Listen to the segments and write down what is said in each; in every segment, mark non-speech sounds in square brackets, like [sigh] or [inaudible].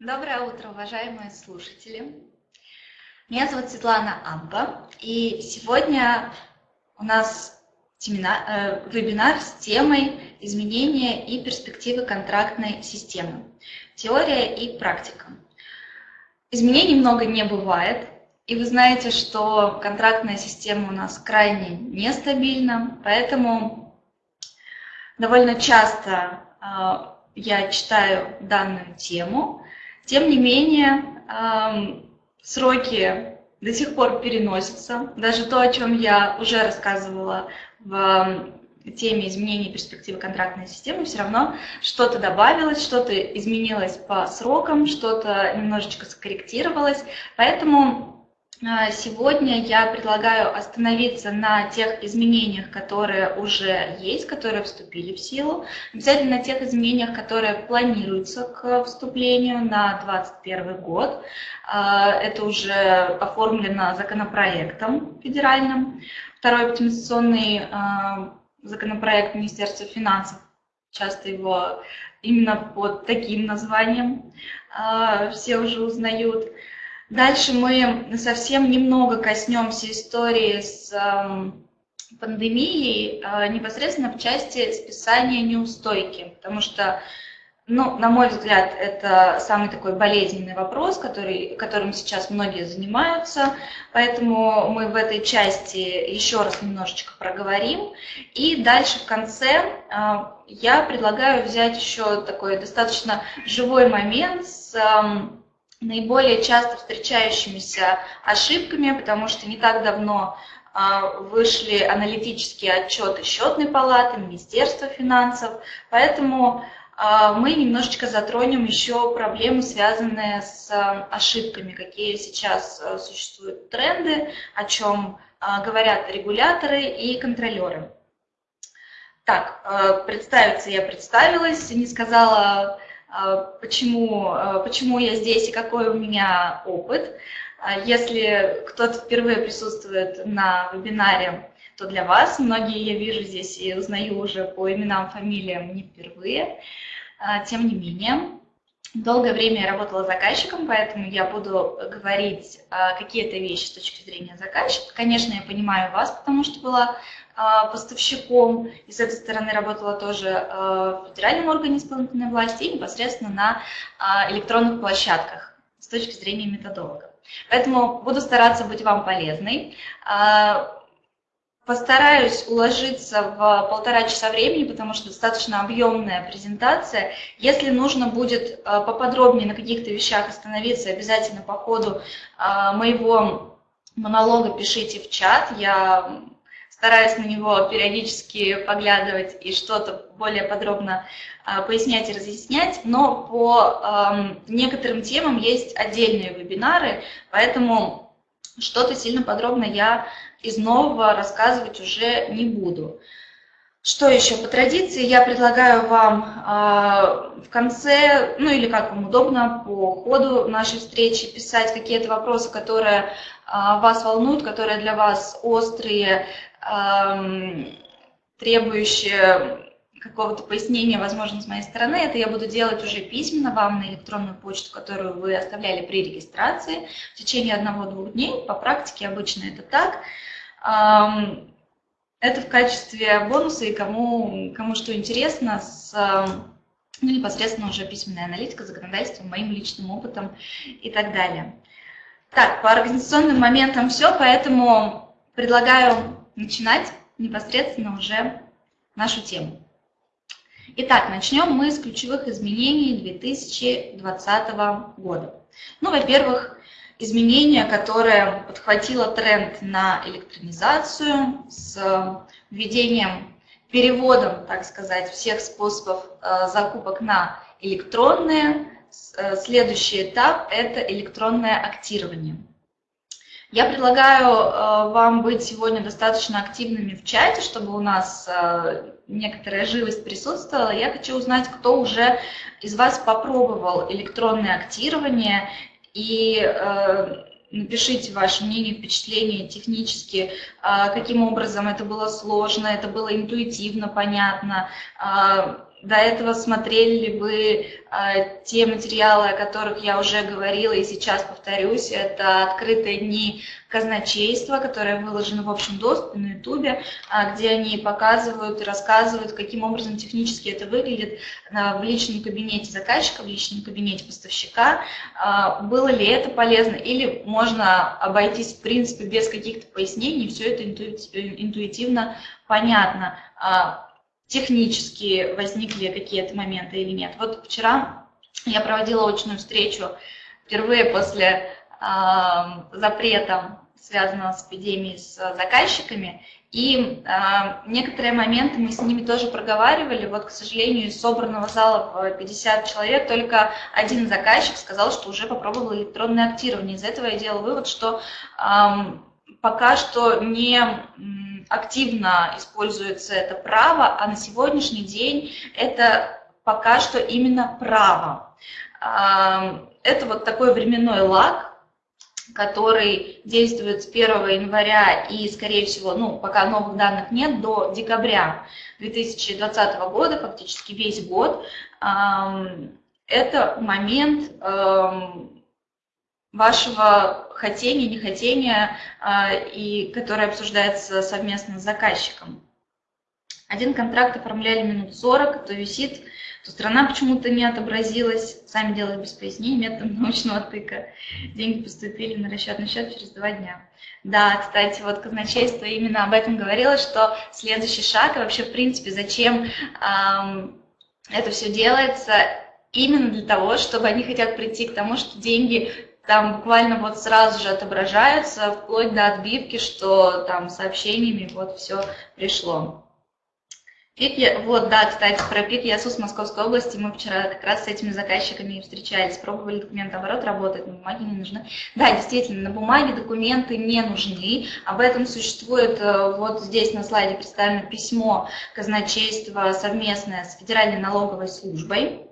Доброе утро, уважаемые слушатели. Меня зовут Светлана Амба, и сегодня у нас семинар, э, вебинар с темой изменения и перспективы контрактной системы. Теория и практика. Изменений много не бывает, и вы знаете, что контрактная система у нас крайне нестабильна, поэтому довольно часто э, я читаю данную тему. Тем не менее, э, сроки до сих пор переносятся. Даже то, о чем я уже рассказывала в теме изменения перспективы контрактной системы, все равно что-то добавилось, что-то изменилось по срокам, что-то немножечко скорректировалось. Поэтому сегодня я предлагаю остановиться на тех изменениях, которые уже есть, которые вступили в силу, обязательно на тех изменениях, которые планируются к вступлению на 2021 год. А, это уже оформлено законопроектом федеральным. Второй оптимизационный а, законопроект Министерства финансов, часто его именно под таким названием все уже узнают. Дальше мы совсем немного коснемся истории с эм, пандемией э, непосредственно в части списания неустойки, потому что, ну, на мой взгляд, это самый такой болезненный вопрос, который, которым сейчас многие занимаются, поэтому мы в этой части еще раз немножечко проговорим. И дальше в конце э, я предлагаю взять еще такой достаточно живой момент с эм, наиболее часто встречающимися ошибками, потому что не так давно а, вышли аналитические отчеты счетной палаты, Министерства финансов, поэтому а, мы немножечко затронем еще проблемы, связанные с а, ошибками, какие сейчас существуют тренды, о чем говорят регуляторы и контролеры. Так, представиться я представилась, не сказала почему, а, почему я здесь и какой у меня опыт. А, если кто-то впервые присутствует на вебинаре, то для вас, многие я вижу здесь и узнаю уже по именам, фамилиям не впервые, тем не менее, Долгое время я работала заказчиком, поэтому я буду говорить какие-то вещи с точки зрения заказчика. Конечно, я понимаю вас, потому что была а, поставщиком, и с этой стороны работала тоже а, в федеральном органе исполнительной власти и непосредственно на а, электронных площадках с точки зрения методолога. Поэтому буду стараться быть вам полезной. Постараюсь уложиться в полтора часа времени, потому что достаточно объемная презентация. Если нужно будет поподробнее на каких-то вещах остановиться, обязательно по ходу моего монолога пишите в чат. Я стараюсь на него периодически поглядывать и что-то более подробно а, пояснять и разъяснять, но по некоторым темам есть отдельные вебинары, поэтому что-то сильно подробно я из нового рассказывать уже не буду. Что еще? По традиции я предлагаю вам э, в конце, ну или как вам удобно, по ходу нашей встречи писать какие-то вопросы, которые э, вас волнуют, которые для вас острые, требующие какого-то пояснения, возможно, с моей стороны, это я буду делать уже письменно вам на электронную почту, которую вы оставляли при регистрации в течение одного-двух дней. По практике обычно это так. Это в качестве бонуса и кому, кому что интересно, с ну, непосредственно уже письменная аналитика, законодательство, моим личным опытом и так далее. Так, по организационным моментам все, поэтому предлагаю начинать непосредственно уже нашу тему. Итак, начнем мы с ключевых изменений 2020 года. Ну, во-первых, изменения, которое подхватило тренд на электронизацию с введением, переводом, так сказать, всех способов э, закупок на электронные. Э, следующий этап – это электронное актирование. Я предлагаю э, вам быть сегодня достаточно активными в чате, чтобы у нас э, некоторая живость присутствовала. Я хочу узнать, кто уже из вас попробовал электронное актирование и э, напишите ваше мнение, впечатление технически, каким образом это было сложно, это было интуитивно понятно, до этого смотрели ли вы э, те материалы, о которых я уже говорила и сейчас повторюсь, это открытые дни казначейства, которые выложены в общем доступе на YouTube, э, где они показывают и рассказывают, каким образом технически это выглядит э, в личном кабинете заказчика, в личном кабинете поставщика. Э, было ли это полезно или можно обойтись в принципе без каких-то пояснений, все это интуитивно понятно технически возникли какие-то моменты или нет. Вот вчера я проводила очную встречу впервые после э, запрета, связанного с эпидемией, с заказчиками, и э, некоторые моменты мы с ними тоже проговаривали. Вот, к сожалению, из собранного зала в 50 человек только один заказчик сказал, что уже попробовал электронное актирование. Из этого я делала вывод, что э, пока что не активно используется это право, а на сегодняшний день это пока что именно право. Это вот такой временной лаг, который действует с 1 января и, скорее всего, ну, пока новых данных нет, до декабря 2020 года, фактически весь год, это момент вашего хотения, нехотения, а, и которое обсуждается совместно с заказчиком. Один контракт оформляли минут 40, то висит, то страна почему-то не отобразилась, сами делали без пояснений методом [laughs] научного тыка. Деньги поступили на расчетный счет через два дня. Да, кстати, вот казначейство именно об этом говорило, что следующий шаг, и вообще, в принципе, зачем эм, это все делается, именно для того, чтобы они хотят прийти к тому, что деньги там буквально вот сразу же отображаются, вплоть до отбивки, что там сообщениями вот все пришло. Пик, вот, да, кстати, про пик ЯСУС Московской области мы вчера как раз с этими заказчиками встречались, пробовали документ оборот, работает, на бумаге не нужны. Да, действительно, на бумаге документы не нужны, об этом существует, э, вот здесь на слайде представлено письмо казначейства совместное с Федеральной налоговой службой,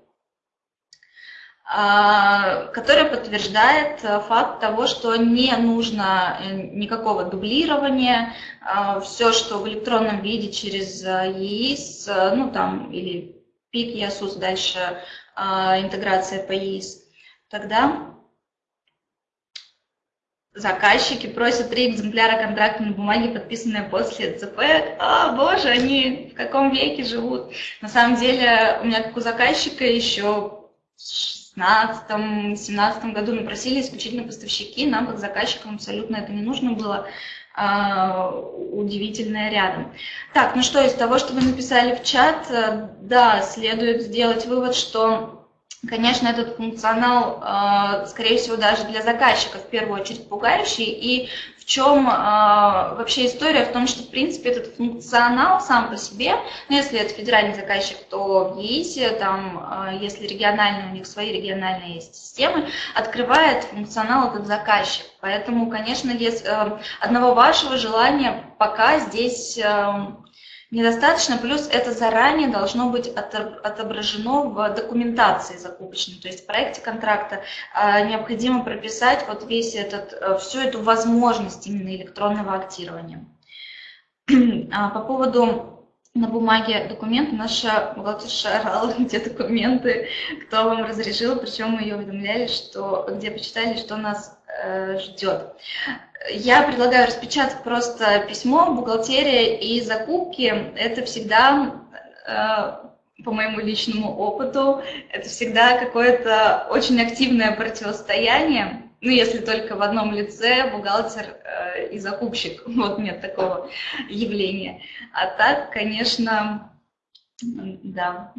которая подтверждает э, факт того, что не нужно э, никакого дублирования, а, все, что в электронном виде через э, ЕИС, ну там, или ПИК, ЯСУС, дальше а, интеграция по ЕИС, тогда заказчики просят три экземпляра контракта на бумаге, подписанные после ЦП. А, боже, они в каком веке живут? На самом деле, у меня как у заказчика еще 2016-2017 году мы просили исключительно поставщики, нам как заказчикам абсолютно это не нужно было, а, удивительное рядом. Так, ну что, из того, что вы написали в чат, э, да, следует сделать вывод, что Конечно, этот функционал, э, скорее всего, даже для заказчиков в первую очередь пугающий, и чем э, вообще история? В том, что, в принципе, этот функционал сам по себе, ну, если это федеральный заказчик, то в ЕИСе, там, э, если региональные, у них свои региональные есть системы, открывает функционал этот заказчик. Поэтому, конечно, э, одного вашего желания пока здесь... Недостаточно, плюс это заранее должно быть отображено в документации закупочной, то есть в проекте контракта а, необходимо прописать вот весь этот, э, всю эту возможность именно электронного актирования. [clears throat] А, по поводу на бумаге документы, наша бухгалтерша орала, [laughs] где документы, кто вам разрешил, причем мы ее уведомляли, что, где почитали, что нас э, ждет. Я предлагаю распечатать просто письмо, бухгалтерия и закупки. Это всегда, э, по моему личному опыту, это всегда какое-то очень активное противостояние. Ну, если только в одном лице бухгалтер э, и закупщик. [laughs] Вот нет такого явления. А так, конечно, да,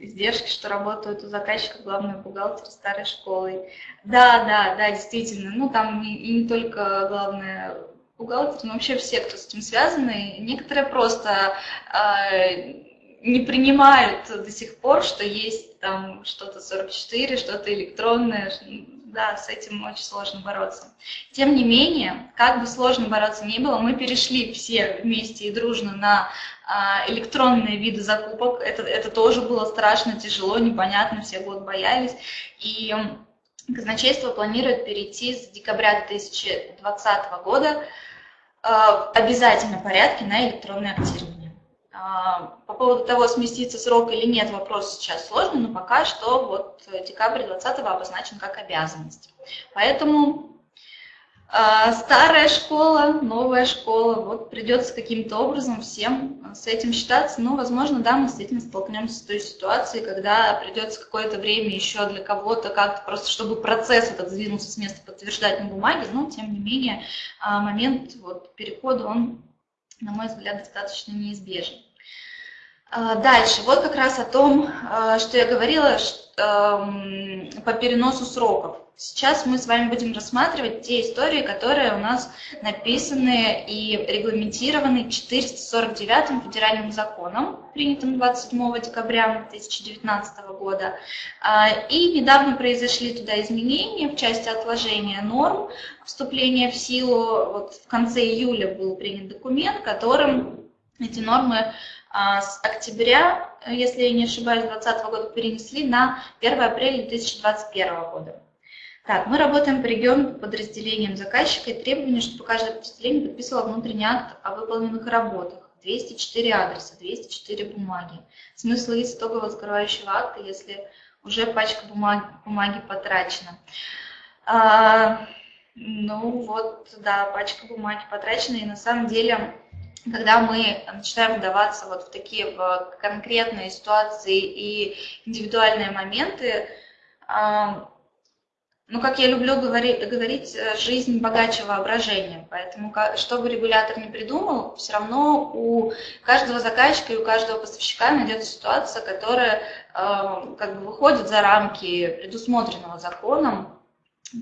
издержки, что работают у заказчика главный бухгалтер старой школы. Да, да, да, действительно. Ну, там и, не только главное бухгалтер, но вообще все, кто с этим связаны. Некоторые просто э, не принимают до сих пор, что есть там что-то 44, что-то электронное. Да, с этим очень сложно бороться. Тем не менее, как бы сложно бороться ни было, мы перешли все вместе и дружно на а, электронные виды закупок. Это, это тоже было страшно, тяжело, непонятно, все год боялись. И казначейство планирует перейти с декабря 2020 года а, в обязательном порядке на электронное актирование. А, по поводу того, сместится срок или нет, вопрос сейчас сложный, но пока что вот декабрь 2020 обозначен как обязанность. Поэтому а, старая школа, новая школа, вот придется каким-то образом всем с этим считаться. Ну, возможно, да, мы действительно столкнемся с той ситуацией, когда придется какое-то время еще для кого-то как-то просто, чтобы процесс этот сдвинулся с места, подтверждать на бумаге, но, тем не менее, а, момент вот, перехода, он, на мой взгляд, достаточно неизбежен. А, дальше, вот как раз о том, что я говорила эм, по переносу сроков. Сейчас мы с вами будем рассматривать те истории, которые у нас написаны и регламентированы 449 федеральным законом, принятым 27 декабря 2019 года. А, и недавно произошли туда изменения в части отложения норм вступления в силу. Вот в конце июля был принят документ, которым эти нормы а, с октября, если я не ошибаюсь, 2020 года перенесли на 1 апреля 2021 года. Так, мы работаем по региону подразделениям заказчика и требования, чтобы каждое подразделение подписывало внутренний акт о выполненных работах. 204 адреса, 204 бумаги. Смысл из итогового закрывающего акта, если уже пачка бумаги, бумаги потрачена. А, ну вот, да, пачка бумаги потрачена, и на самом деле, когда мы начинаем вдаваться вот в такие в конкретные ситуации и индивидуальные моменты, ну, как я люблю говорить, говорить, э, жизнь богаче воображения. Поэтому, что бы регулятор не придумал, все равно у каждого заказчика и у каждого поставщика найдется ситуация, которая как бы выходит за рамки предусмотренного законом.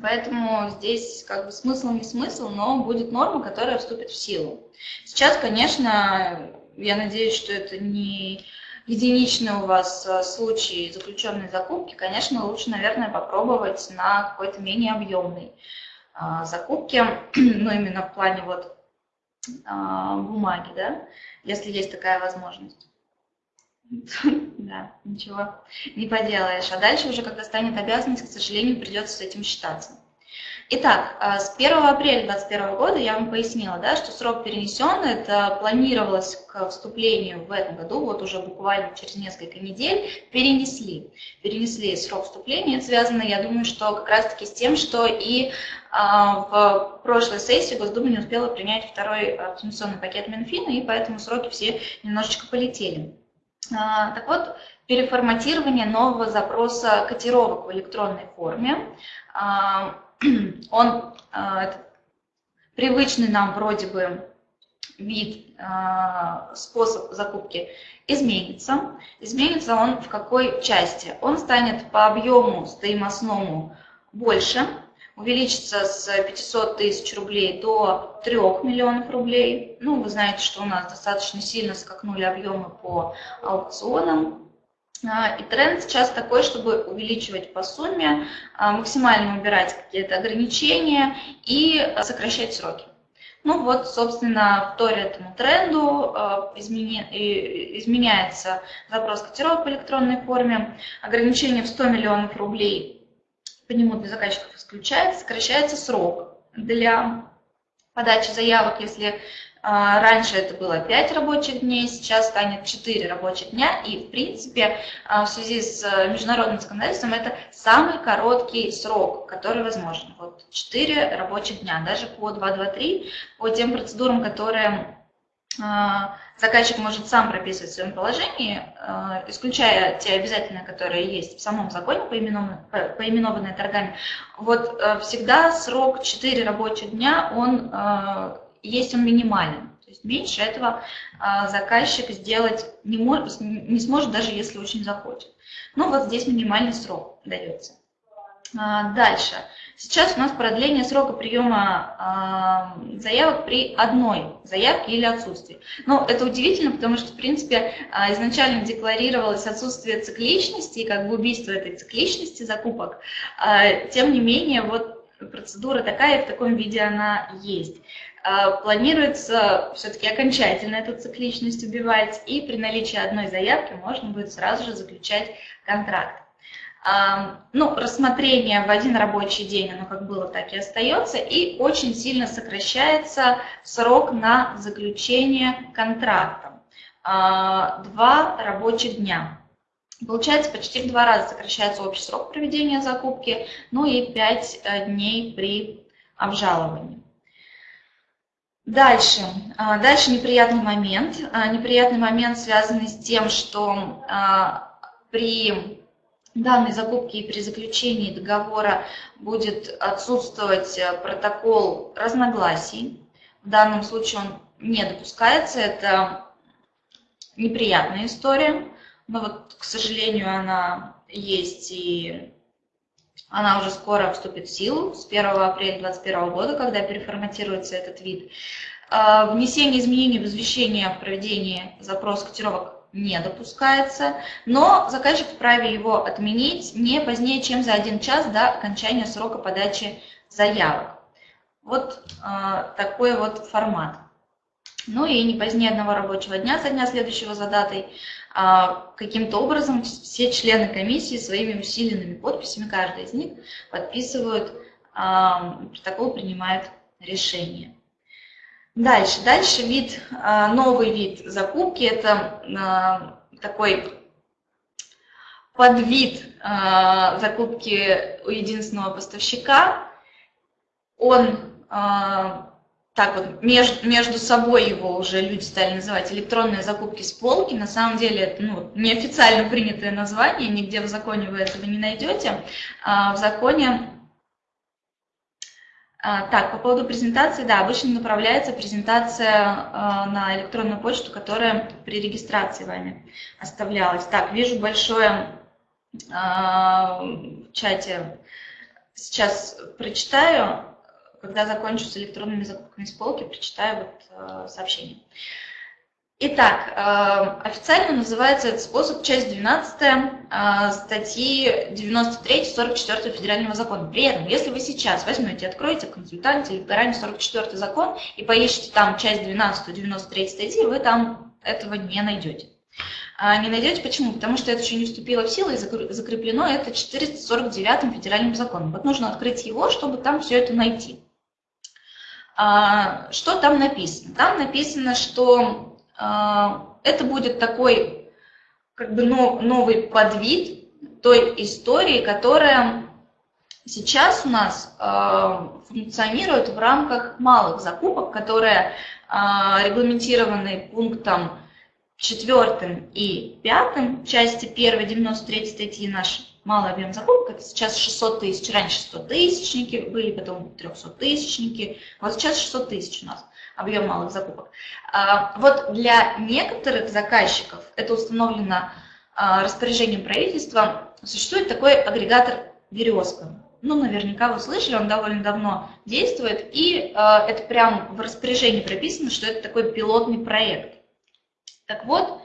Поэтому здесь как бы смысл не смысл, но будет норма, которая вступит в силу. Сейчас, конечно, я надеюсь, что это не единичный у вас э, случай заключенной закупки, конечно, лучше, наверное, попробовать на какой-то менее объемной а, закупке, [clears throat] ну, именно в плане вот а, бумаги, да, если есть такая возможность. [laughs] Да, ничего не поделаешь. А дальше уже, когда станет обязанность, к сожалению, придется с этим считаться. Итак, а, с 1 апреля 2021 года я вам пояснила, да, что срок перенесен, это планировалось к вступлению в этом году, вот уже буквально через несколько недель, перенесли. Перенесли срок вступления, это связано, я думаю, что как раз-таки с тем, что и а, в прошлой сессии Госдума не успела принять второй оптимизационный пакет Минфина, и поэтому сроки все немножечко полетели. А, так вот, переформатирование нового запроса котировок в электронной форме [clears throat] он э, привычный нам вроде бы вид, способ закупки изменится. Изменится он в какой части? Он станет по объему стоимостному больше, увеличится с 500 тысяч рублей до 3 миллионов рублей. Ну, вы знаете, что у нас достаточно сильно скакнули объемы по аукционам. А, и тренд сейчас такой, чтобы увеличивать по сумме, а, максимально убирать какие-то ограничения и сокращать сроки. Ну вот, собственно, в торе этому тренду а, изменяется запрос котировок в электронной форме, ограничение в 100 миллионов рублей по нему для заказчиков исключается, сокращается срок для подачи заявок, если а, раньше это было 5 рабочих дней, сейчас станет 4 рабочих дня. И, в принципе, а, в связи с э, международным законодательством это самый короткий срок, который возможен. Вот 4 рабочих дня, даже по 223, по тем процедурам, которые заказчик может сам прописывать в своем положении, исключая те обязательные, которые есть в самом законе, поименованные торгами, вот э, всегда срок 4 рабочих дня, он есть он минимален. То есть меньше этого а, заказчик сделать не, может, не сможет, даже если очень захочет. Ну вот здесь минимальный срок дается. А, дальше. Сейчас у нас продление срока приема а, заявок при одной заявке или отсутствии. Но это удивительно, потому что, в принципе, изначально декларировалось отсутствие цикличности, и как бы убийство этой цикличности закупок. Тем не менее, вот процедура такая, в таком виде она есть. А, планируется все-таки окончательно эту цикличность убивать, и при наличии одной заявки можно будет сразу же заключать контракт. А, ну, рассмотрение в один рабочий день, оно как было, так и остается, и очень сильно сокращается срок на заключение контракта. два рабочих дня. Получается, почти в два раза сокращается общий срок проведения закупки, ну и 5 э, дней при обжаловании. Дальше. А, дальше неприятный момент. А, неприятный момент, связанный с тем, что а, при данной закупке и при заключении договора будет отсутствовать э, протокол разногласий. В данном случае он не допускается, это неприятная история. Но вот, к сожалению, она есть и она уже скоро вступит в силу с 1 апреля 2021 года, когда переформатируется этот вид. А, внесение изменений в извещение о проведении запроса котировок не допускается, но заказчик вправе его отменить не позднее, чем за один час до окончания срока подачи заявок. Вот э, такой вот формат. Ну и не позднее одного рабочего дня со дня следующего за датой а, каким-то образом все члены комиссии своими усиленными подписями, каждый из них подписывают, а, протокол принимает решение. Дальше, дальше вид, а, новый вид закупки, это такой подвид закупки у единственного поставщика. Он так вот между, собой его уже люди стали называть электронные закупки с полки. На самом деле это ну, неофициально принятое название, нигде в законе вы этого не найдете. А в законе... А, так, по поводу презентации, да, обычно направляется презентация а, на электронную почту, которая при регистрации вами оставлялась. Так, вижу большое а, в чате, сейчас прочитаю когда закончу с электронными закупками с полки, прочитаю вот сообщение. Итак, э, официально называется этот способ часть 12 э, статьи 93-44 федерального закона. При этом, если вы сейчас возьмете, откроете консультанте электоральный 44 закон и поищите там часть 12 93 статьи, вы там этого не найдете. А не найдете почему? Потому что это еще не вступило в силу и закреплено это 449 федеральным законом. Вот нужно открыть его, чтобы там все это найти. А, что там написано? Там написано, что это будет такой как бы новый подвид той истории, которая сейчас у нас а, функционирует в рамках малых закупок, которые регламентированы пунктом 4 и 5 части 1 93 статьи нашей малый объем закупок, это сейчас 600 тысяч, раньше 100 тысячники были, потом 300 тысячники, вот сейчас 600 тысяч у нас объем малых закупок. А, вот для некоторых заказчиков, это установлено а, распоряжением правительства, существует такой агрегатор «Березка». Ну, наверняка вы слышали, он довольно давно действует, и а, это прямо в распоряжении прописано, что это такой пилотный проект. Так вот,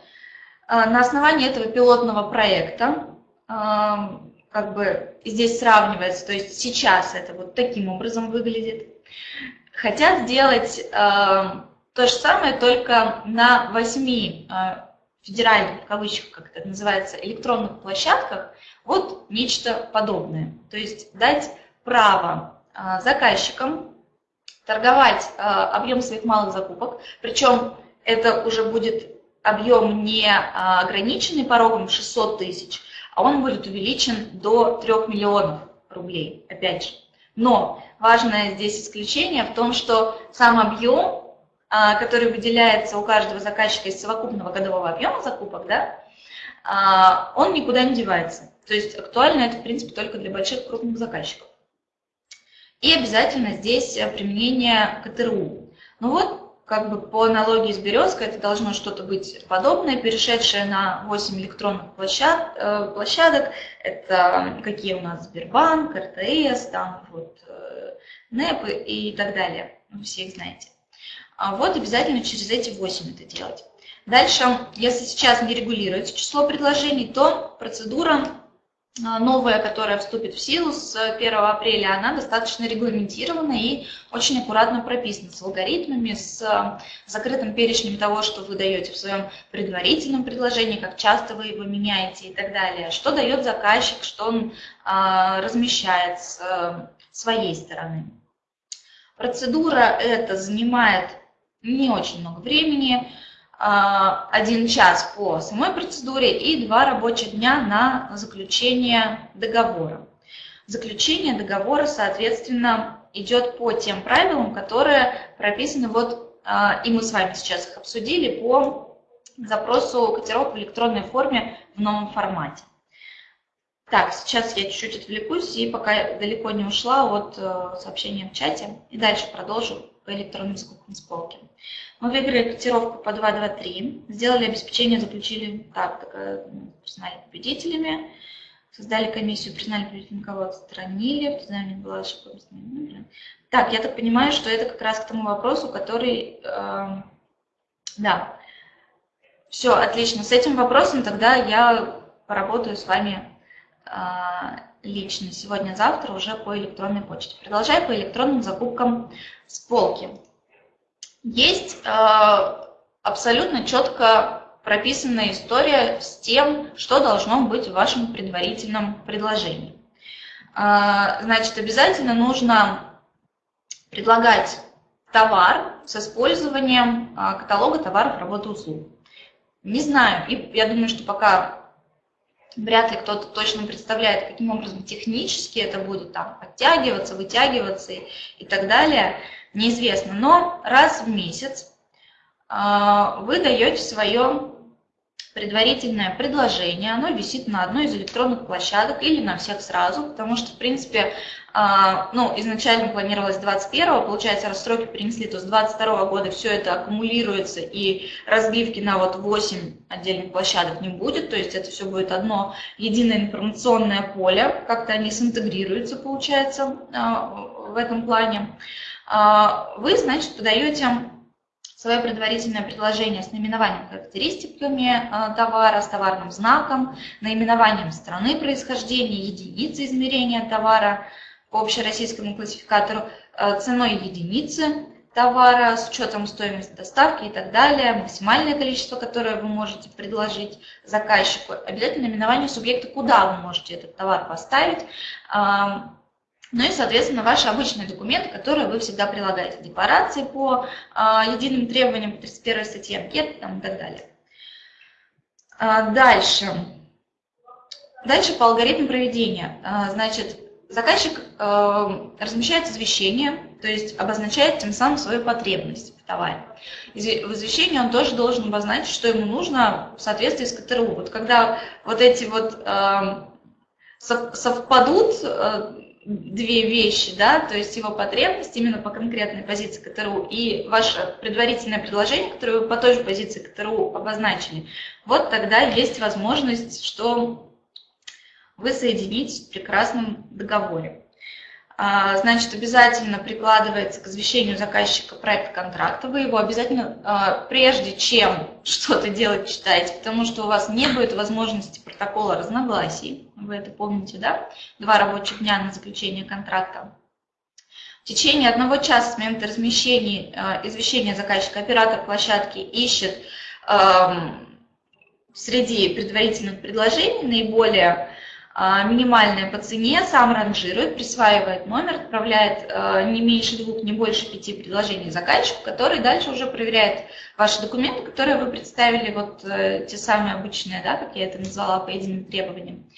на основании этого пилотного проекта как бы здесь сравнивается, то есть сейчас это вот таким образом выглядит. Хотят сделать э, то же самое, только на восьми э, федеральных, в кавычках, как это называется, электронных площадках, вот нечто подобное. То есть дать право э, заказчикам торговать э, объем своих малых закупок, причем это уже будет объем не ограниченный порогом 600 тысяч, а он будет увеличен до 3 миллионов рублей, опять же. Но важное здесь исключение в том, что сам объем, а, который выделяется у каждого заказчика из совокупного годового объема закупок, да, а, он никуда не девается. То есть актуально это, в принципе, только для больших крупных заказчиков. И обязательно здесь применение КТРУ. Ну вот, как бы по аналогии с березкой это должно что-то быть подобное, перешедшее на 8 электронных площад, э, площадок. Это какие у нас Сбербанк, РТС, там вот э, НЭП и так далее. Вы все их знаете. А вот обязательно через эти 8 это делать. Дальше, если сейчас не регулируется число предложений, то процедура новая, которая вступит в силу с 1 апреля, она достаточно регламентирована и очень аккуратно прописана с алгоритмами, с а, закрытым перечнем того, что вы даете в своем предварительном предложении, как часто вы его меняете и так далее, что дает заказчик, что он а, размещает с своей стороны. Процедура эта занимает не очень много времени, один час по самой процедуре и два рабочих дня на заключение договора. Заключение договора, соответственно, идет по тем правилам, которые прописаны, вот, и мы с вами сейчас их обсудили, по запросу котировок в электронной форме в новом формате. Так, сейчас я чуть-чуть отвлекусь и пока далеко не ушла от э, сообщения в чате, и дальше продолжу по электронным скупкам с полки. Мы выиграли котировку по 223, сделали обеспечение, заключили так, признали победителями, создали комиссию, признали победителем, кого отстранили, признали была ошибка. Так, я так понимаю, что это как раз к тому вопросу, который, э, да, все, отлично, с этим вопросом тогда я поработаю с вами а, лично сегодня-завтра уже по электронной почте. Продолжаю по электронным закупкам с полки. Есть а, абсолютно четко прописанная история с тем, что должно быть в вашем предварительном предложении. А, значит, обязательно нужно предлагать товар с использованием каталога товаров, работы, услуг. Не знаю, и я думаю, что пока вряд ли кто-то точно представляет, каким образом технически это будет там подтягиваться, вытягиваться и, и так далее, неизвестно. Но раз в месяц э, вы даете свое предварительное предложение, оно висит на одной из электронных площадок или на всех сразу, потому что, в принципе, а, ну, изначально планировалось 21 получается, раз сроки перенесли, то с 22 года все это аккумулируется и разбивки на вот 8 отдельных площадок не будет, то есть это все будет одно единое информационное поле, как-то они синтегрируются, получается, а, в этом плане. А, вы, значит, подаете свое предварительное предложение с наименованием характеристиками товара, с товарным знаком, наименованием страны происхождения, единицы измерения товара, по общероссийскому классификатору э, ценой единицы товара с учетом стоимости доставки и так далее, максимальное количество, которое вы можете предложить заказчику, обязательно наименование субъекта, куда вы можете этот товар поставить, ну и, соответственно, ваши обычные документы, которые вы всегда прилагаете, декларации по а, единым требованиям по 31 статье анкет там, и так далее. А, дальше. Дальше по алгоритму проведения. А, значит, заказчик э, размещает извещение, то есть обозначает тем самым свою потребность в товаре. В извещении он тоже должен обозначить, что ему нужно в соответствии с КТРУ. Вот когда вот эти вот э, совпадут э, две вещи, да, то есть его потребность именно по конкретной позиции КТРУ и ваше предварительное предложение, которое вы по той же позиции КТРУ обозначили, вот тогда есть возможность, что вы соединитесь в прекрасном договоре. А, значит, обязательно прикладывается к извещению заказчика проект контракта. Вы его обязательно, а, прежде чем [laughs] что-то делать, читаете, потому что у вас не будет возможности протокола разногласий. Вы это помните, да? Два рабочих дня на заключение контракта. В течение одного часа с момента размещения а, извещения заказчика оператор площадки ищет среди предварительных предложений наиболее а, минимальная по цене, сам ранжирует, присваивает номер, отправляет а, не меньше двух, не больше пяти предложений заказчику, который дальше уже проверяет ваши документы, которые вы представили, вот э, те самые обычные, да, как я это назвала, по единым требованиям.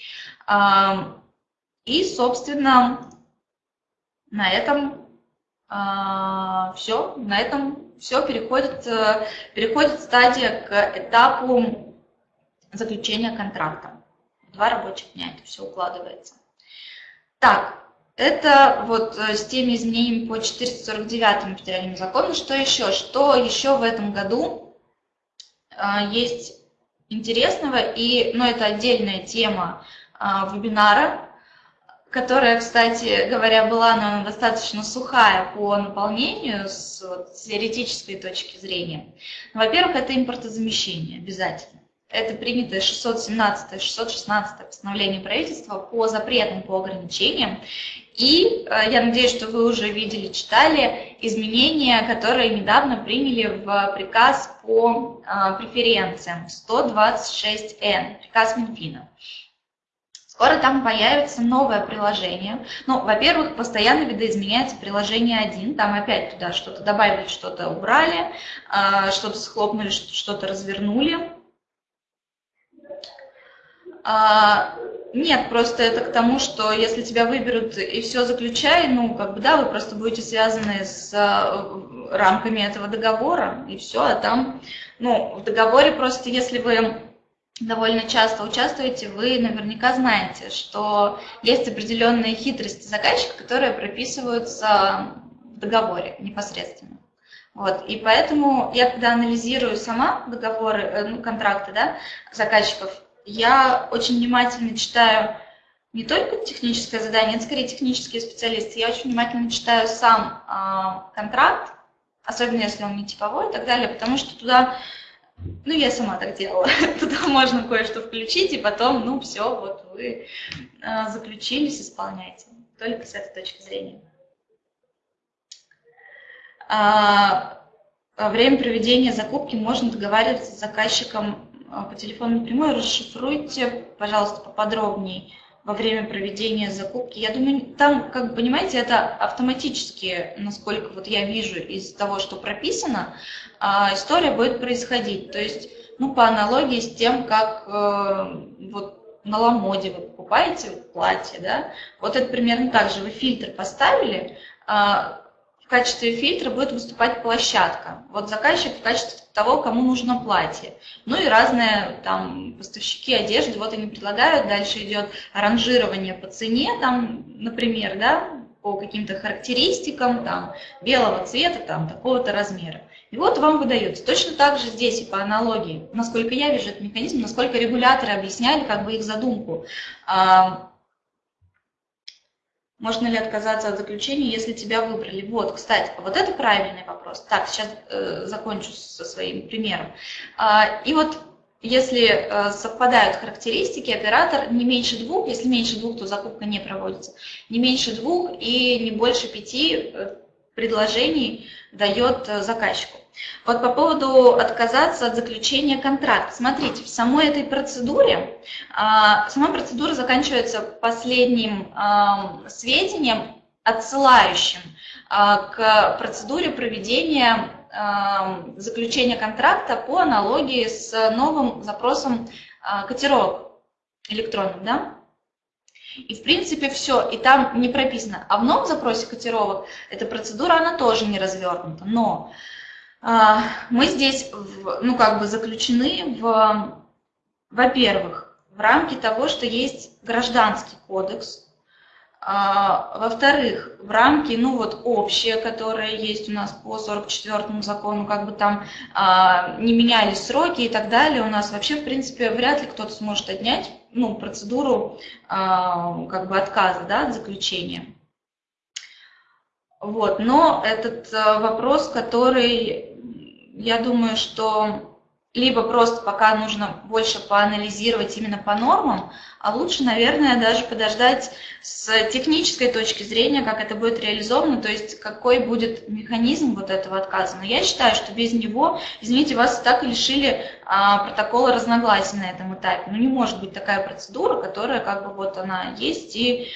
И, собственно, на этом а, все, на этом все переходит, э, переходит стадия к этапу заключения контракта два рабочих дня это все укладывается. Так, это вот э, с теми изменениями по 449 федеральному закону. Что еще? Что еще в этом году э, есть интересного? И, ну, это отдельная тема э, вебинара, которая, кстати говоря, была она достаточно сухая по наполнению с, вот, теоретической точки зрения. Во-первых, это импортозамещение обязательно. Это принятое 617-616 постановление правительства по запретам, по ограничениям. И э, я надеюсь, что вы уже видели, читали изменения, которые недавно приняли в приказ по э, преференциям 126Н, приказ Минфина. Скоро там появится новое приложение. Ну, во-первых, постоянно видоизменяется приложение 1. Там опять туда что-то добавили, что-то убрали, а, что-то схлопнули, что-то развернули. А, нет, просто это к тому, что если тебя выберут и все заключай, ну, как бы, да, вы просто будете связаны с э, рамками этого договора, и все, а там, ну, в договоре просто, если вы довольно часто участвуете, вы наверняка знаете, что есть определенные хитрости заказчика, которые прописываются в договоре непосредственно. Вот, и поэтому я, когда анализирую сама договоры, э, ну, контракты да, заказчиков, я очень внимательно читаю не только техническое задание, это скорее технические специалисты, я очень внимательно читаю сам э, контракт, особенно если он не типовой и так далее, потому что туда, ну я сама так делала, [laughs] туда можно кое-что включить, и потом, ну все, вот вы э, заключились, исполняйте, только с этой точки зрения. А, во время проведения закупки можно договариваться с заказчиком по телефону напрямую, расшифруйте, пожалуйста, поподробнее во время проведения закупки. Я думаю, там, как понимаете, это автоматически, насколько вот я вижу из того, что прописано, а, история будет происходить. То есть, ну, по аналогии с тем, как э, вот на ламоде вы покупаете платье, да, вот это примерно так же. Вы фильтр поставили, а, качестве фильтра будет выступать площадка. Вот заказчик в качестве того, кому нужно платье. Ну и разные там поставщики одежды, вот они предлагают, дальше идет ранжирование по цене, там, например, да, по каким-то характеристикам, там, белого цвета, там, такого-то размера. И вот вам выдается. Точно так же здесь и по аналогии, насколько я вижу этот механизм, насколько регуляторы объясняли как бы их задумку. А, можно ли отказаться от заключения, если тебя выбрали? Вот, кстати, вот это правильный вопрос. Так, сейчас э, закончу со своим примером. А, и вот если э, совпадают характеристики, оператор не меньше двух, если меньше двух, то закупка не проводится, не меньше двух и не больше пяти э, предложений дает э, заказчику. Вот по поводу отказаться от заключения контракта. Смотрите, в самой этой процедуре, а, сама процедура заканчивается последним сведением, отсылающим а, к процедуре проведения заключения контракта по аналогии с новым запросом а, котировок электронным. Да? И в принципе все, и там не прописано. А в новом запросе котировок эта процедура, она тоже не развернута. Но мы здесь, ну, как бы заключены в, во-первых, в рамки того, что есть гражданский кодекс, а, во-вторых, в рамки, ну вот общие, которые есть у нас по 44 закону, как бы там а, не менялись сроки и так далее, у нас вообще, в принципе, вряд ли кто-то сможет отнять ну, процедуру а, как бы отказа да, от заключения. Вот, но этот а, вопрос, который я думаю, что либо просто пока нужно больше поанализировать именно по нормам, а лучше, наверное, даже подождать с технической точки зрения, как это будет реализовано, то есть какой будет механизм вот этого отказа. Но я считаю, что без него, извините, вас так и лишили а, протокола разногласий на этом этапе. Ну не может быть такая процедура, которая как бы вот она есть и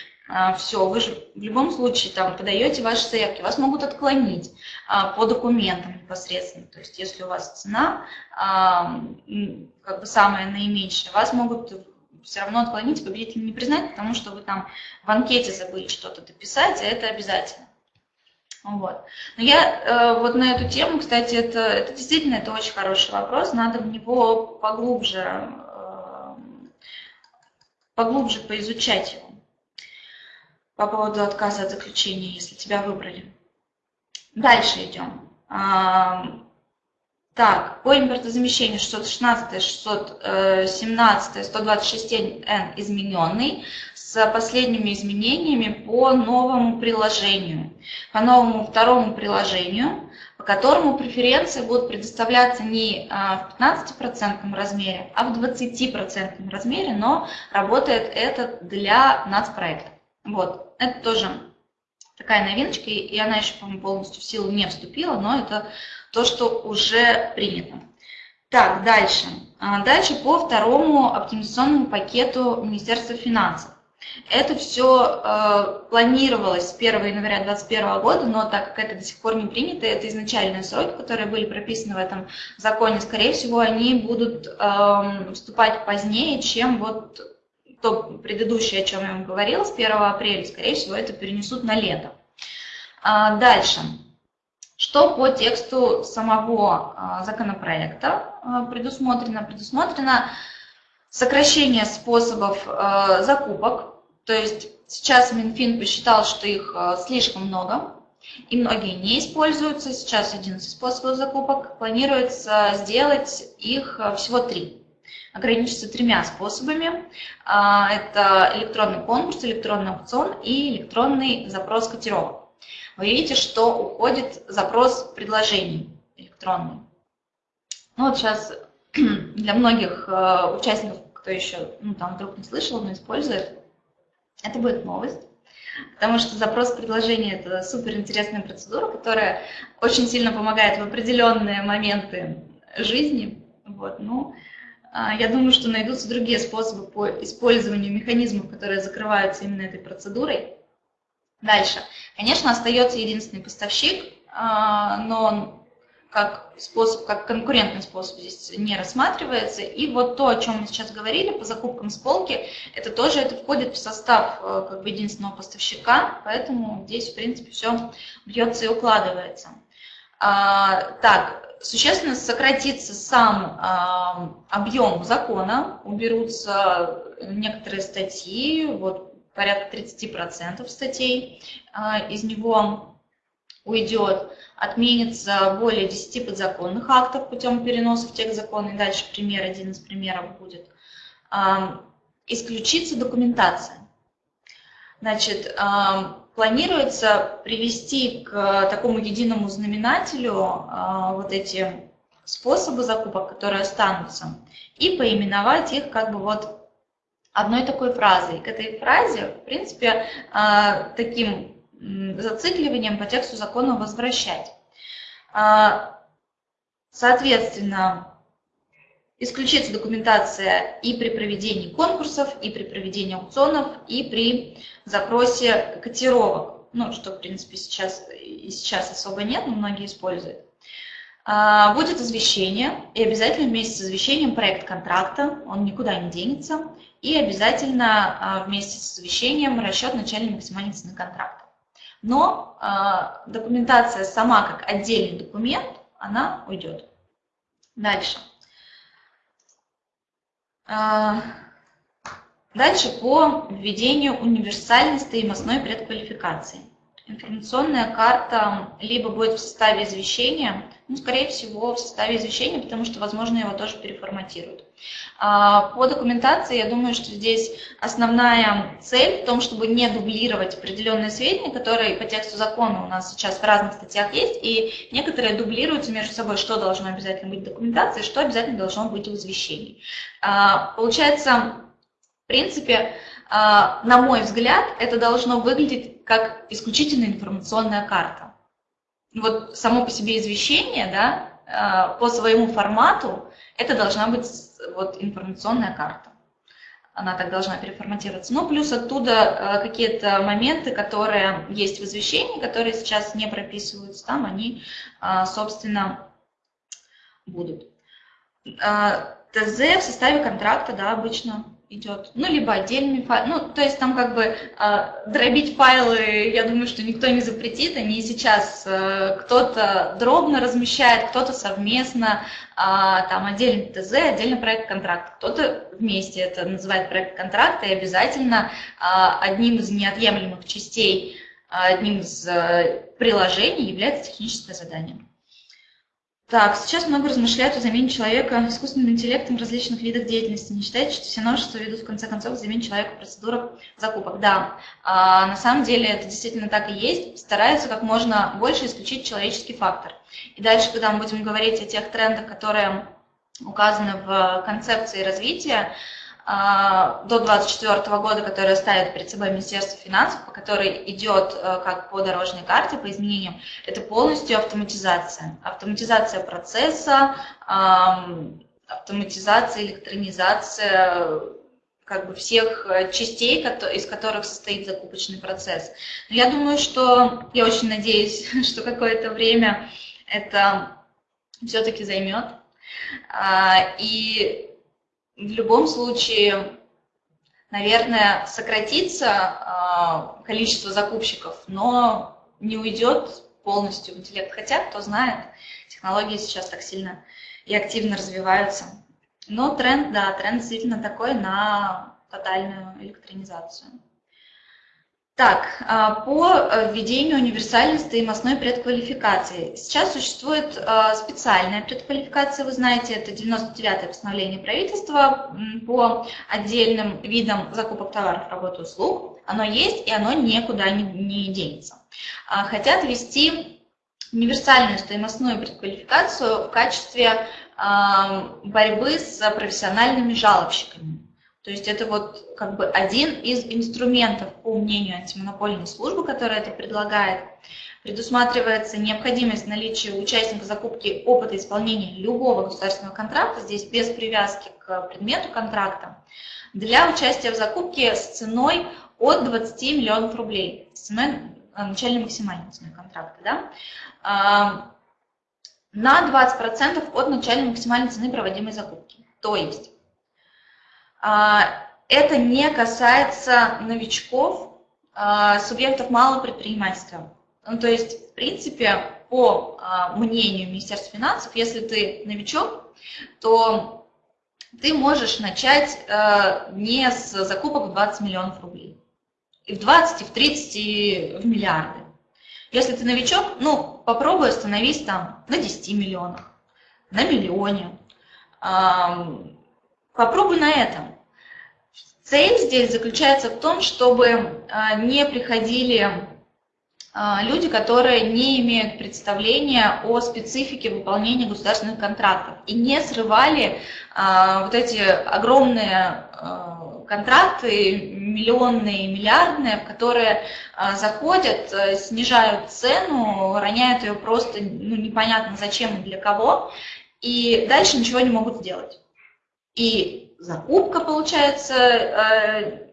все, вы же в любом случае там подаете ваши заявки, вас могут отклонить а, по документам непосредственно. То есть если у вас цена а, как бы самая наименьшая, вас могут все равно отклонить, победителя не признать, потому что вы там в анкете забыли что-то дописать, а это обязательно. Вот. Но я э, вот на эту тему, кстати, это, это действительно это очень хороший вопрос, надо в него поглубже, э, поглубже поизучать его по поводу отказа от заключения, если тебя выбрали. Дальше идем. Так, по импортозамещению 616, 617, 126N измененный с последними изменениями по новому приложению. По новому второму приложению, по которому преференции будут предоставляться не а, в 15% размере, а в 20% размере, но работает это для нацпроекта. Вот. Это тоже такая новиночка, и она еще, по-моему, полностью в силу не вступила, но это то, что уже принято. Так, дальше. А, дальше по второму оптимизационному пакету Министерства финансов. Это все э, планировалось с 1 января 2021 года, но так как это до сих пор не принято, это изначальные сроки, которые были прописаны в этом законе, скорее всего, они будут э, вступать позднее, чем вот то предыдущее, о чем я вам говорила, с 1 апреля, скорее всего, это перенесут на лето. А, дальше. Что по тексту самого а, законопроекта а, предусмотрено? Предусмотрено сокращение способов а, закупок. То есть сейчас Минфин посчитал, что их слишком много, и многие не используются. Сейчас 11 способов закупок. Планируется сделать их всего три. Ограничиться тремя способами. Это электронный конкурс, электронный аукцион и электронный запрос котировок вы видите, что уходит запрос предложений электронный. Ну вот сейчас [clears throat] для многих э, участников, кто еще ну, там вдруг не слышал, но использует, это будет новость. Потому что запрос предложения – это супер интересная процедура, которая очень сильно помогает в определенные моменты жизни. Вот, ну, а, я думаю, что найдутся другие способы по использованию механизмов, которые закрываются именно этой процедурой. Дальше. Конечно, остается единственный поставщик, а, но он как способ, как конкурентный способ здесь не рассматривается. И вот то, о чем мы сейчас говорили по закупкам с полки, это тоже это входит в состав э, как бы единственного поставщика, поэтому здесь, в принципе, все бьется и укладывается. А, так, существенно сократится сам а, объем закона, уберутся некоторые статьи, вот порядка 30% статей а, из него уйдет, отменится более 10 подзаконных актов путем переноса в текст закона, и дальше пример, один из примеров будет. Исключится документация. Значит, планируется привести к такому единому знаменателю вот эти способы закупок, которые останутся, и поименовать их как бы вот одной такой фразой. К этой фразе, в принципе, а, таким зацикливанием по тексту закона возвращать. Соответственно, исключится документация и при проведении конкурсов, и при проведении аукционов, и при запросе котировок. Ну, что, в принципе, сейчас, и сейчас особо нет, но многие используют. А, будет извещение, и обязательно вместе с извещением проект контракта, он никуда не денется, и обязательно а, вместе с извещением расчет начальной максимальной цены контракта. Но а, документация сама как отдельный документ, она уйдет. Дальше. А, дальше по введению универсальной стоимостной предквалификации. Информационная карта либо будет в составе извещения, ну, скорее всего, в составе извещения, потому что, возможно, его тоже переформатируют. А, по документации, я думаю, что здесь основная цель в том, чтобы не дублировать определенные сведения, которые по тексту закона у нас сейчас в разных статьях есть, и некоторые дублируются между собой, что должно обязательно быть в документации, что обязательно должно быть в извещении. А, получается, в принципе, на мой взгляд, это должно выглядеть как исключительно информационная карта. Вот само по себе извещение, да, по своему формату, это должна быть вот информационная карта. Она так должна переформатироваться. Ну, плюс оттуда э, какие-то моменты, которые есть в извещении, которые сейчас не прописываются там, они, собственно, будут. ТЗ в составе контракта, да, обычно идет, ну, либо отдельный файл, ну, то есть там как бы э, дробить файлы, я думаю, что никто не запретит, они сейчас э, кто-то дробно размещает, кто-то совместно, э, там отдельный ТЗ, отдельный проект контракт, кто-то вместе это называет проект контракта, и обязательно э, одним из неотъемлемых частей, одним из э, приложений является техническое задание. Так, сейчас много размышляют о замене человека искусственным интеллектом в различных видах деятельности. Не считаете, что все новшества ведут в конце концов к замене человека в процедурах закупок? Да, а, на самом деле это действительно так и есть. Стараются как можно больше исключить человеческий фактор. И дальше, когда мы будем говорить о тех трендах, которые указаны в концепции развития, до 2024 года, которая ставит перед собой Министерство финансов, по которой идет э, как по дорожной карте, по изменениям, это полностью автоматизация. Автоматизация процесса, автоматизация, электронизация как бы всех частей, из которых состоит закупочный процесс. Но я думаю, что, я очень надеюсь, [laughs] что какое-то время это все-таки займет. А, и в любом случае, наверное, сократится а, количество закупщиков, но не уйдет полностью в интеллект. Хотя, кто знает, технологии сейчас так сильно и активно развиваются. Но тренд, да, тренд действительно такой на тотальную электронизацию. Так, а, по э, введению универсальной стоимостной предквалификации. Сейчас существует э, специальная предквалификация, вы знаете, это 99-е постановление правительства по отдельным видам закупок товаров, работ и услуг. Оно есть, и оно никуда не, не денется. А, хотят ввести универсальную стоимостную предквалификацию в качестве борьбы с профессиональными жалобщиками. То есть это вот как бы один из инструментов, по мнению антимонопольной службы, которая это предлагает, предусматривается необходимость наличия участника закупки опыта исполнения любого государственного контракта, здесь без привязки к предмету контракта, для участия в закупке с ценой от 20 миллионов рублей, с ценой э, начальной максимальной цены контракта. Да? А, на 20% от начальной максимальной цены проводимой закупки. То есть это не касается новичков, а, субъектов малого предпринимательства. Ну, то есть, в принципе, по а, мнению Министерства финансов, если ты новичок, то ты можешь начать не с закупок в 20 миллионов рублей. И в 20, и в 30, и в миллиарды. Если ты новичок, ну, попробуй остановись там на 10 миллионах, на миллионе. Попробуй на этом. Цель здесь заключается в том, чтобы а, не приходили а, люди, которые не имеют представления о специфике выполнения государственных контрактов и не срывали а, вот эти огромные контракты, миллионные, миллиардные, которые заходят, снижают цену, роняют ее просто ну, непонятно зачем и для кого, и дальше ничего не могут сделать. И закупка, получается, э,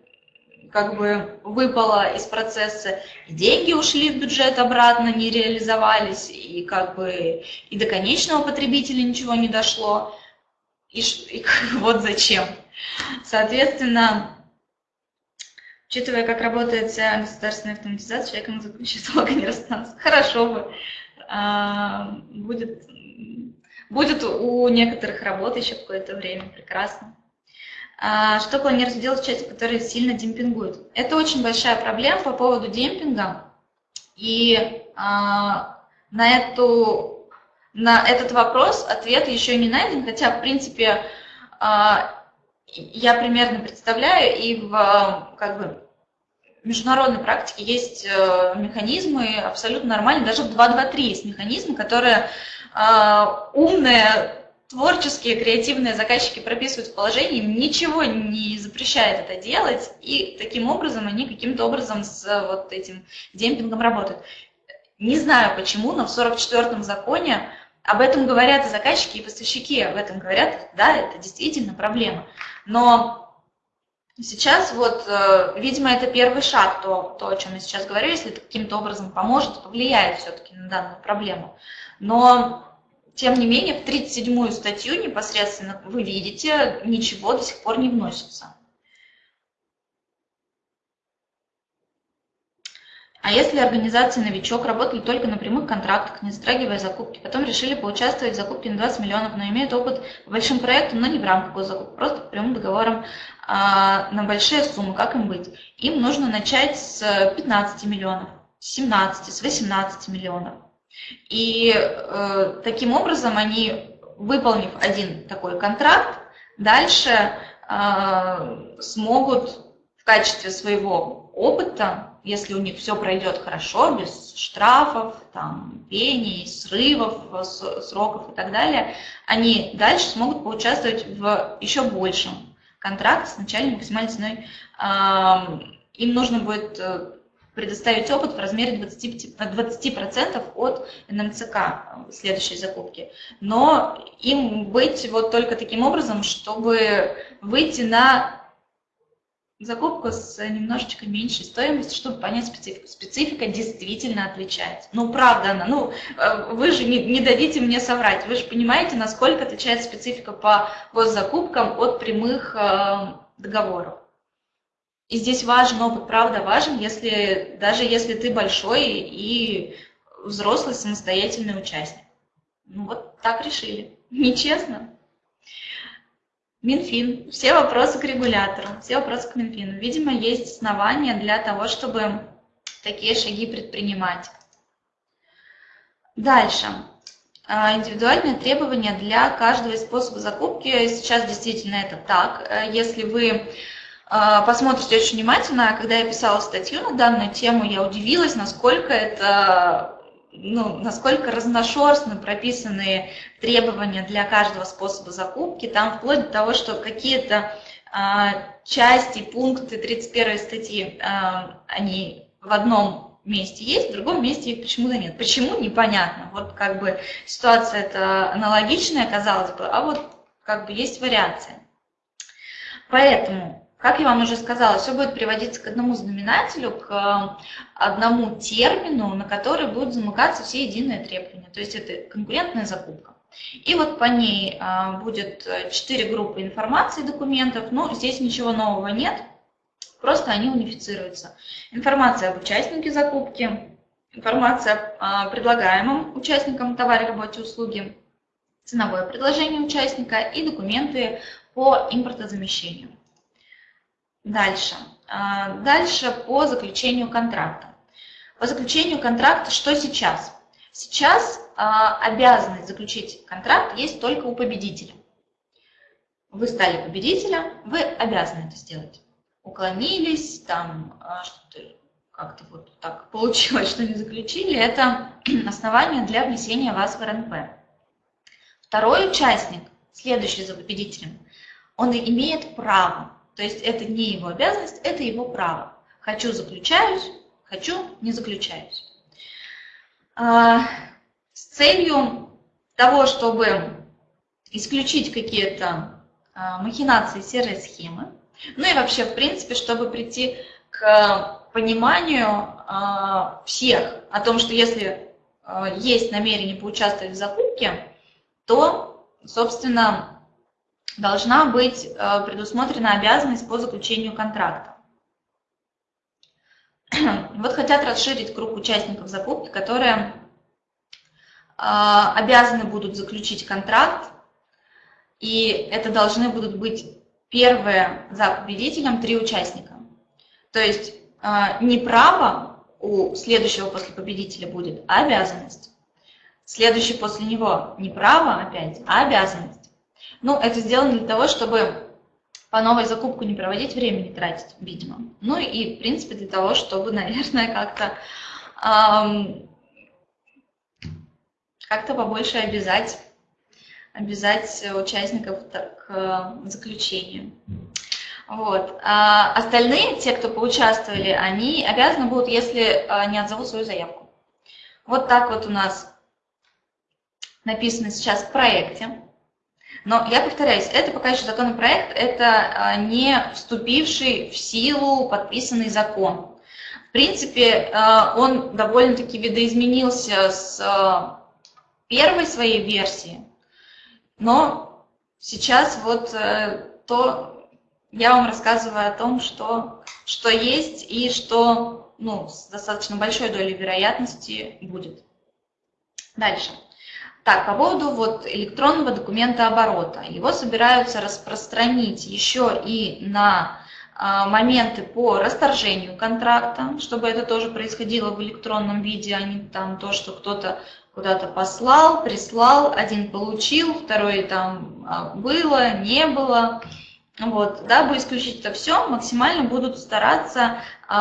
как бы выпала из процесса, и деньги ушли в бюджет обратно, не реализовались, и как бы и до конечного потребителя ничего не дошло. И, и [laughs] вот зачем. Соответственно, учитывая, как работает вся государственная автоматизация, человеком заключить долго [laughs] не расстанется. Хорошо бы. А, будет, будет у некоторых работы еще какое-то время, прекрасно. А, что планируется делать в части, которые сильно демпингуют? Это очень большая проблема по поводу демпинга. И а, на, эту, на этот вопрос ответ еще не найден, хотя, в принципе, а, я примерно представляю, и в как бы, международной практике есть э, механизмы абсолютно нормальные, даже в 2.2.3 есть механизмы, которые умные творческие, креативные заказчики прописывают в положении, ничего не запрещает это делать, и таким образом они каким-то образом с вот этим демпингом работают. Не знаю почему, но в 44-м законе об этом говорят и заказчики, и поставщики об этом говорят, да, это действительно проблема. Но сейчас вот, э, видимо, это первый шаг, то, то о чем я сейчас говорю, если это каким-то образом поможет, повлияет все-таки на данную проблему. Но тем не менее, в 37-ю статью непосредственно вы видите, ничего до сих пор не вносится. А если организации «Новичок» работали только на прямых контрактах, не затрагивая закупки, потом решили поучаствовать в закупке на 20 миллионов, но имеют опыт по большим проектам, но не в рамках госзакупки, просто прямым договорам а, на большие суммы, как им быть? Им нужно начать с 15 миллионов, с 17, с 18 миллионов. И э, таким образом они, выполнив один такой контракт, дальше э, смогут в качестве своего опыта, если у них все пройдет хорошо, без штрафов, там, пений, срывов, сроков и так далее, они дальше смогут поучаствовать в еще большем контракте с начальной максимальной ценой. Им нужно будет э, предоставить опыт в размере 20%, 20% от НМЦК следующей закупки. Но им быть вот только таким образом, чтобы выйти на закупку с немножечко меньшей стоимостью, чтобы понять специфику. Специфика действительно отличается. Ну, правда она. Ну, э, вы же не, не дадите мне соврать. Вы же понимаете, насколько отличается специфика по госзакупкам от прямых э, договоров. И здесь важен опыт, правда важен, если, даже если ты большой и взрослый самостоятельный участник. Ну вот так решили. [laughs] Нечестно. Минфин. Все вопросы к регулятору, все вопросы к Минфину. Видимо, есть основания для того, чтобы такие шаги предпринимать. Дальше. А, индивидуальные требования для каждого из способов закупки. Сейчас действительно это так. Э, если вы посмотрите очень внимательно, когда я писала статью на данную тему, я удивилась, насколько это ну, насколько разношерстно прописаны требования для каждого способа закупки, там вплоть до того, что какие-то а, части, пункты 31 статьи, а, они в одном месте есть, в другом месте их почему-то нет. Почему, непонятно. Вот как бы ситуация это аналогичная, казалось бы, а вот как бы есть вариация. Поэтому как я вам уже сказала, все будет приводиться к одному знаменателю, к э, одному термину, на который будут замыкаться все единые требования. То есть это конкурентная закупка. И вот по ней э, будет 4 группы информации документов, но здесь ничего нового нет, просто они унифицируются. Информация об участнике закупки, информация о предлагаемом участникам товаре, работе, услуги, ценовое предложение участника и документы по импортозамещению. Дальше. А, дальше по заключению контракта. По заключению контракта что сейчас? Сейчас а, обязанность заключить контракт есть только у победителя. Вы стали победителем, вы обязаны это сделать. Уклонились, там а, что-то как-то вот так получилось, что не заключили, это [clears throat] основание для внесения вас в РНП. Второй участник, следующий за победителем, он имеет право то есть это не его обязанность, это его право. Хочу – заключаюсь, хочу – не заключаюсь. А, с целью того, чтобы исключить какие-то а, махинации серой схемы, ну и вообще, в принципе, чтобы прийти к пониманию а, всех о том, что если есть намерение поучаствовать в закупке, то, собственно, должна быть э, предусмотрена обязанность по заключению контракта. [clears throat] Вот хотят расширить круг участников закупки, которые э, обязаны будут заключить контракт, и это должны будут быть первые за победителем три участника. То есть э, не право у следующего после победителя будет, а обязанность. Следующий после него не право опять, а обязанность. Ну, это сделано для того, чтобы по новой закупку не проводить время, не тратить, видимо. Ну и, в принципе, для того, чтобы, [laughs] наверное, как-то эм, как-то побольше обязать, обязать участников к заключению. Вот. А остальные, те, кто поучаствовали, они обязаны будут, если а, не отзовут свою заявку. Вот так вот у нас написано сейчас в проекте. Но я повторяюсь, это пока еще законопроект, это а, не вступивший в силу подписанный закон. В принципе, а, он довольно-таки видоизменился с а, первой своей версии, но сейчас вот э, то я вам рассказываю о том, что, что есть и что ну, с достаточно большой долей вероятности будет. Дальше. Так, по поводу вот электронного документа оборота. Его собираются распространить еще и на а, моменты по расторжению контракта, чтобы это тоже происходило в электронном виде, а не там то, что кто-то куда-то послал, прислал, один получил, второй там а, было, не было. Вот, дабы исключить это все, максимально будут стараться э,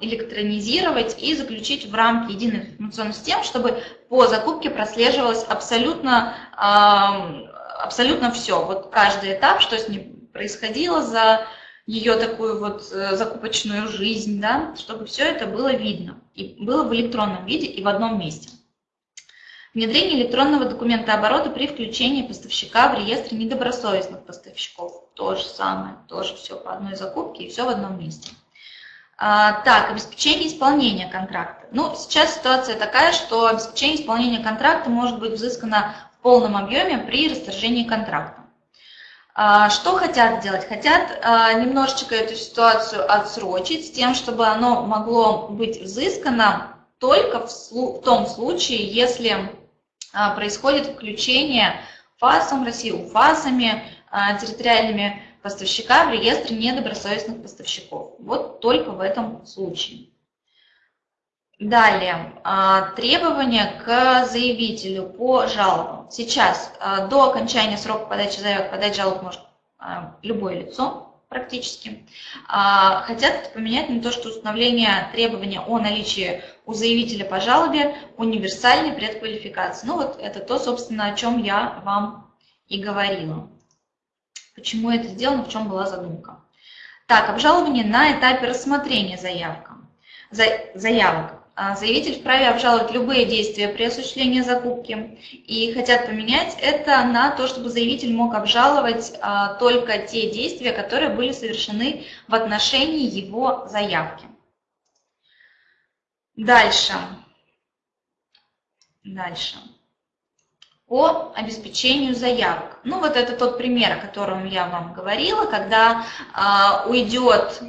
электронизировать и заключить в рамки единой информационной системы, чтобы по закупке прослеживалось абсолютно, абсолютно все. Вот каждый этап, что с ним происходило за ее такую вот э, закупочную жизнь, да, чтобы все это было видно, и было в электронном виде и в одном месте. Внедрение электронного документа оборота при включении поставщика в реестр недобросовестных поставщиков. То же самое, тоже все по одной закупке и все в одном месте. А, так, обеспечение исполнения контракта. Ну, сейчас ситуация такая, что обеспечение исполнения контракта может быть взыскано в полном объеме при расторжении контракта. А, что хотят сделать? Хотят а, немножечко эту ситуацию отсрочить с тем, чтобы оно могло быть взыскано только в, том случае, если происходит включение ФАСом России, УФАСами, территориальными поставщика в реестр недобросовестных поставщиков. Вот только в этом случае. Далее, а, требования к заявителю по жалобам. Сейчас а, до окончания срока подачи заявок подать жалоб может а, любое лицо практически. Хотят поменять на то, что установление требования о наличии у заявителя по жалобе универсальной предквалификации. Ну вот это то, собственно, о чем я вам и говорила. Почему это сделано, в чем была задумка. Так, обжалование на этапе рассмотрения заявка, заявок. А, заявитель вправе обжаловать любые действия при осуществлении закупки и хотят поменять это на то, чтобы заявитель мог обжаловать а, только те действия, которые были совершены в отношении его заявки. Дальше. Дальше. По обеспечению заявок. Ну вот это тот пример, о котором я вам говорила, когда а, уйдет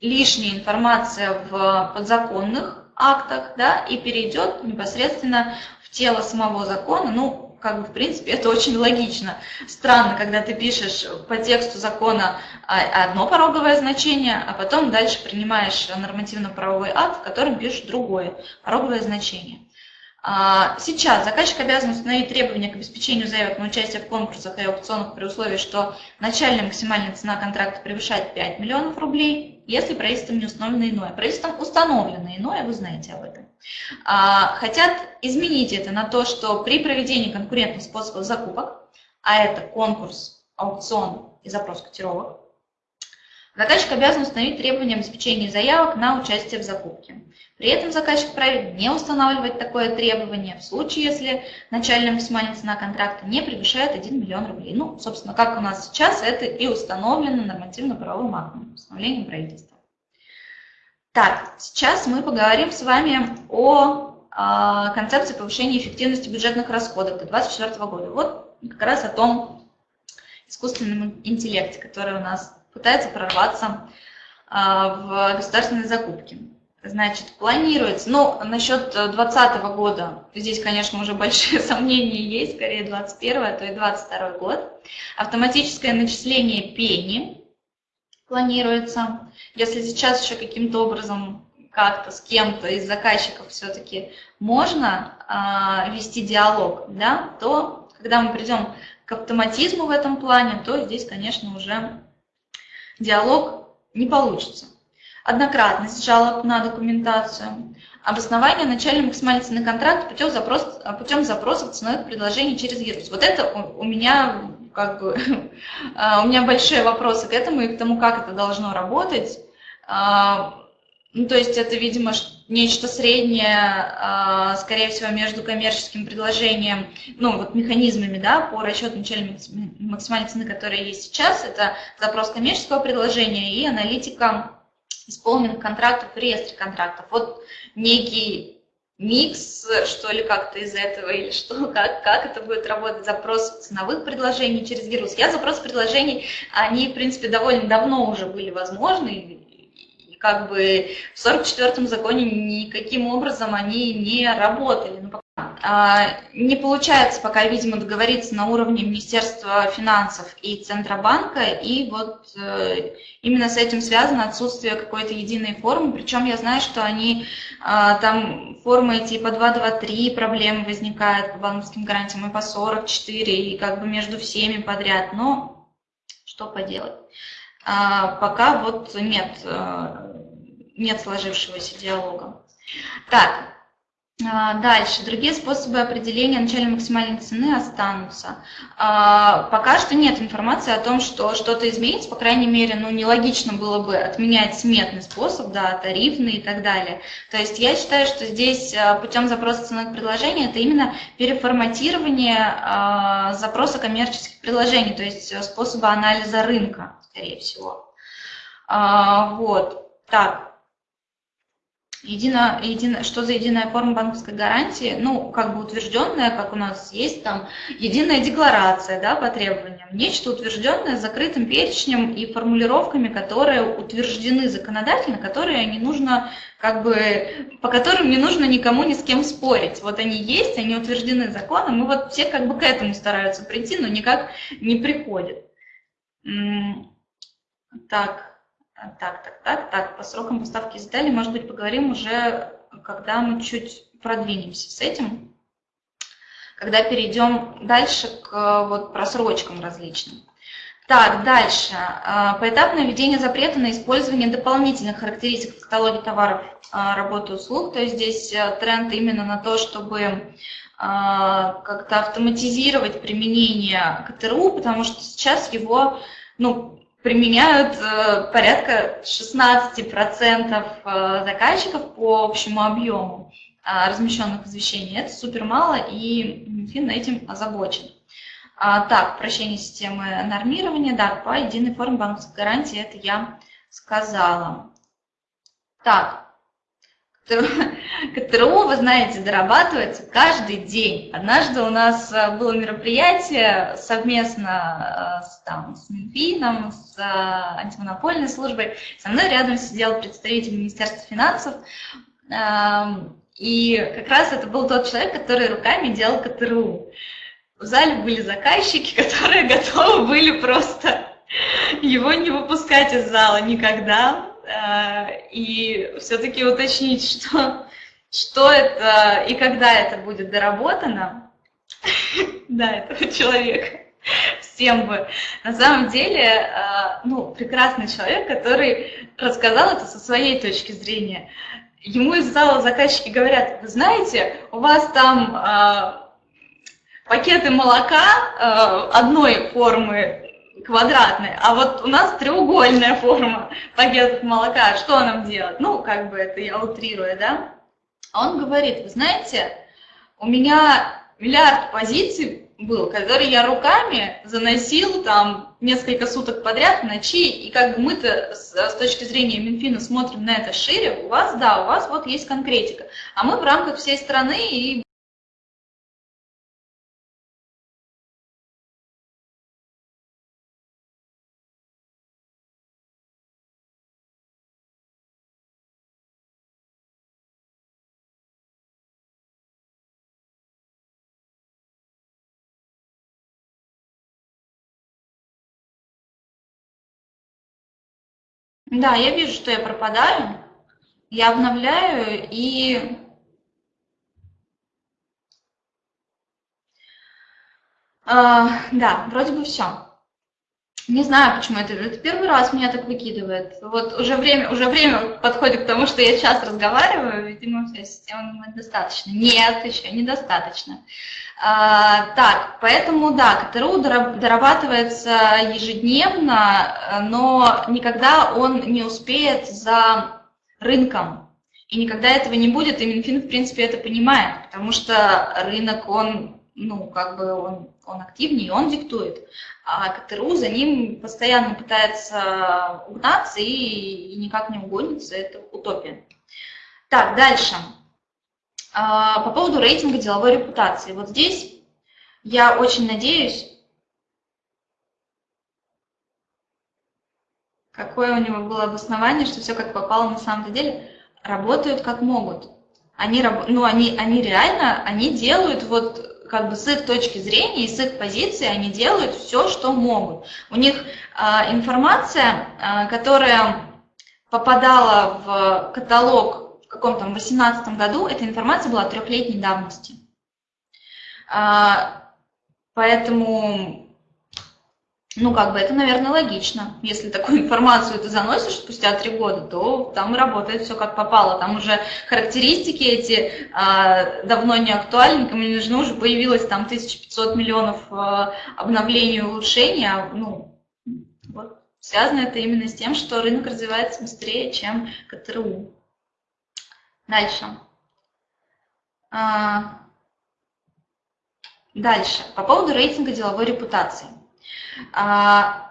лишняя информация в подзаконных актах, да, и перейдет непосредственно в тело самого закона, ну, как бы, в принципе, это очень логично. Странно, когда ты пишешь по тексту закона одно пороговое значение, а потом дальше принимаешь нормативно-правовой акт, в котором пишешь другое пороговое значение. А, сейчас заказчик обязан установить требования к обеспечению заявок на участие в конкурсах и аукционах при условии, что начальная максимальная цена контракта превышает 5 миллионов рублей, если правительством не установлено иное. Правительством установлено иное, вы знаете об этом. А, хотят изменить это на то, что при проведении конкурентных способов закупок, а это конкурс, аукцион и запрос котировок, Заказчик обязан установить требования обеспечения заявок на участие в закупке. При этом заказчик вправе не устанавливать такое требование в случае, если начальная максимальная цена контракта не превышает 1 миллион рублей. Ну, собственно, как у нас сейчас, это и установлено нормативно-правовым актом, постановлением правительства. Так, сейчас мы поговорим с вами о э, концепции повышения эффективности бюджетных расходов до 2024 года. Вот как раз о том искусственном интеллекте, который у нас пытается прорваться а, в государственные закупки. Значит, планируется, ну, насчет 2020 года, здесь, конечно, уже большие [laughs] сомнения есть, скорее 21 а то и 22 год. Автоматическое начисление пени планируется. Если сейчас еще каким-то образом как-то с кем-то из заказчиков все-таки можно э, вести диалог, да, то когда мы придем к автоматизму в этом плане, то здесь, конечно, уже диалог не получится. Однократность жалоб на документацию, обоснование начальной максимальной цены контракта путем, запрос, путем запросов ценовых предложений через ЕРУС. Вот это у, у меня как бы [laughs] а, у меня большие вопросы к этому и к тому, как это должно работать. А, ну, то есть это, видимо, нечто среднее, а, скорее всего, между коммерческим предложением, ну, вот механизмами, да, по расчету начальной максимальной цены, которая есть сейчас, это запрос коммерческого предложения и аналитика исполненных контрактов в реестре контрактов. Вот некий микс, что ли, как-то из этого, или что, [laughs] как, как это будет работать, запрос ценовых предложений через вирус. Я запрос предложений, они, в принципе, довольно давно уже были возможны, как бы в 44-м законе никаким образом они не работали. Ну, а, не получается пока, видимо, договориться на уровне Министерства финансов и Центробанка, и вот э, именно с этим связано отсутствие какой-то единой формы, причем я знаю, что они, а, там формы типа 223 проблемы возникают по банковским гарантиям и по 44, и как бы между всеми подряд, но что поделать. А, пока вот нет, э, нет сложившегося диалога. Так, А, дальше. Другие способы определения начальной максимальной цены останутся. А, пока что нет информации о том, что что-то изменится, по крайней мере, ну, нелогично было бы отменять сметный способ, да, тарифный и так далее. То есть я считаю, что здесь а, путем запроса ценовых предложений это именно переформатирование запроса коммерческих предложений, то есть э, способа анализа рынка, скорее всего. Вот. Так, Едино, едино, что за единая форма банковской гарантии? Ну, как бы утвержденная, как у нас есть там единая декларация да, по требованиям. Нечто утвержденное с закрытым перечнем и формулировками, которые утверждены законодательно, которые не нужно, как бы, по которым не нужно никому ни с кем спорить. Вот они есть, они утверждены законом, и вот все как бы к этому стараются прийти, но никак не приходят. Так. Так, так, так, так, по срокам поставки деталей, может быть, поговорим уже, когда мы чуть продвинемся с этим, когда перейдем дальше к вот, просрочкам различным. Так, дальше. А, поэтапное введение запрета на использование дополнительных характеристик в каталоге товаров а, работы услуг. То есть здесь э, тренд именно на то, чтобы а, как-то автоматизировать применение КТРУ, потому что сейчас его ну, применяют э, порядка 16% э, заказчиков по общему объему э, размещенных извещений. Это супер мало, и Минфин этим озабочен. А, так, прощение системы нормирования, да, по единой форме банковской гарантии, это я сказала. Так, КТРУ, [laughs] вы знаете, дорабатывается каждый день. Однажды у нас э, было мероприятие совместно э, с, там, с Минфином, с э, антимонопольной службой. Со мной рядом сидел представитель Министерства финансов. Эм, и как раз это был тот человек, который руками делал КТРУ. В зале были заказчики, [laughs] которые готовы были просто [laughs] его не выпускать из зала никогда и все-таки уточнить, [laughs] что, что это и когда это будет доработано, [laughs] да, этого человека, всем бы. На самом деле, э, ну, прекрасный человек, который рассказал это со своей точки зрения. Ему из зала заказчики говорят, вы знаете, у вас там э, пакеты молока одной формы квадратный, а вот у нас треугольная форма пакетов молока, что нам делать? Ну, как бы это я утрирую, да? Он говорит, вы знаете, у меня миллиард позиций был, который я руками заносил там несколько суток подряд ночи, и как бы мы-то с, с точки зрения Минфина смотрим на это шире, у вас, да, у вас вот есть конкретика, а мы в рамках всей страны и Да, я вижу, что я пропадаю. Я обновляю и... Uh, да, вроде бы все. Не знаю, почему это. Это первый раз меня так выкидывает. Вот уже время, уже время подходит к тому, что я сейчас разговариваю, видимо, вся система думает достаточно. Нет, еще недостаточно. А, так, поэтому да, КТРУ дорабатывается ежедневно, но никогда он не успеет за рынком. И никогда этого не будет, и Минфин, в принципе, это понимает, потому что рынок, он, ну, как бы он, он активнее, он диктует а КТРУ за ним постоянно пытается угнаться и, и никак не угонится, это утопия. Так, дальше. А, по поводу рейтинга деловой репутации. Вот здесь я очень надеюсь, какое у него было обоснование, что все как попало на самом деле, работают как могут. Они, ну, они, они реально, они делают вот как бы с их точки зрения и с их позиции они делают все, что могут. У них э, информация, э, которая попадала в каталог в каком-то 2018 году, эта информация была трехлетней давности. Э, поэтому ну, как бы это, наверное, логично. Если такую [laughs] информацию ты заносишь спустя три года, то там работает все как попало. Там уже характеристики эти а, давно не актуальны, никому не нужны, уже появилось там 1500 миллионов а, обновлений и улучшений. А, ну, вот, связано это именно с тем, что рынок развивается быстрее, чем КТРУ. Дальше. А, дальше. По поводу рейтинга деловой репутации. А,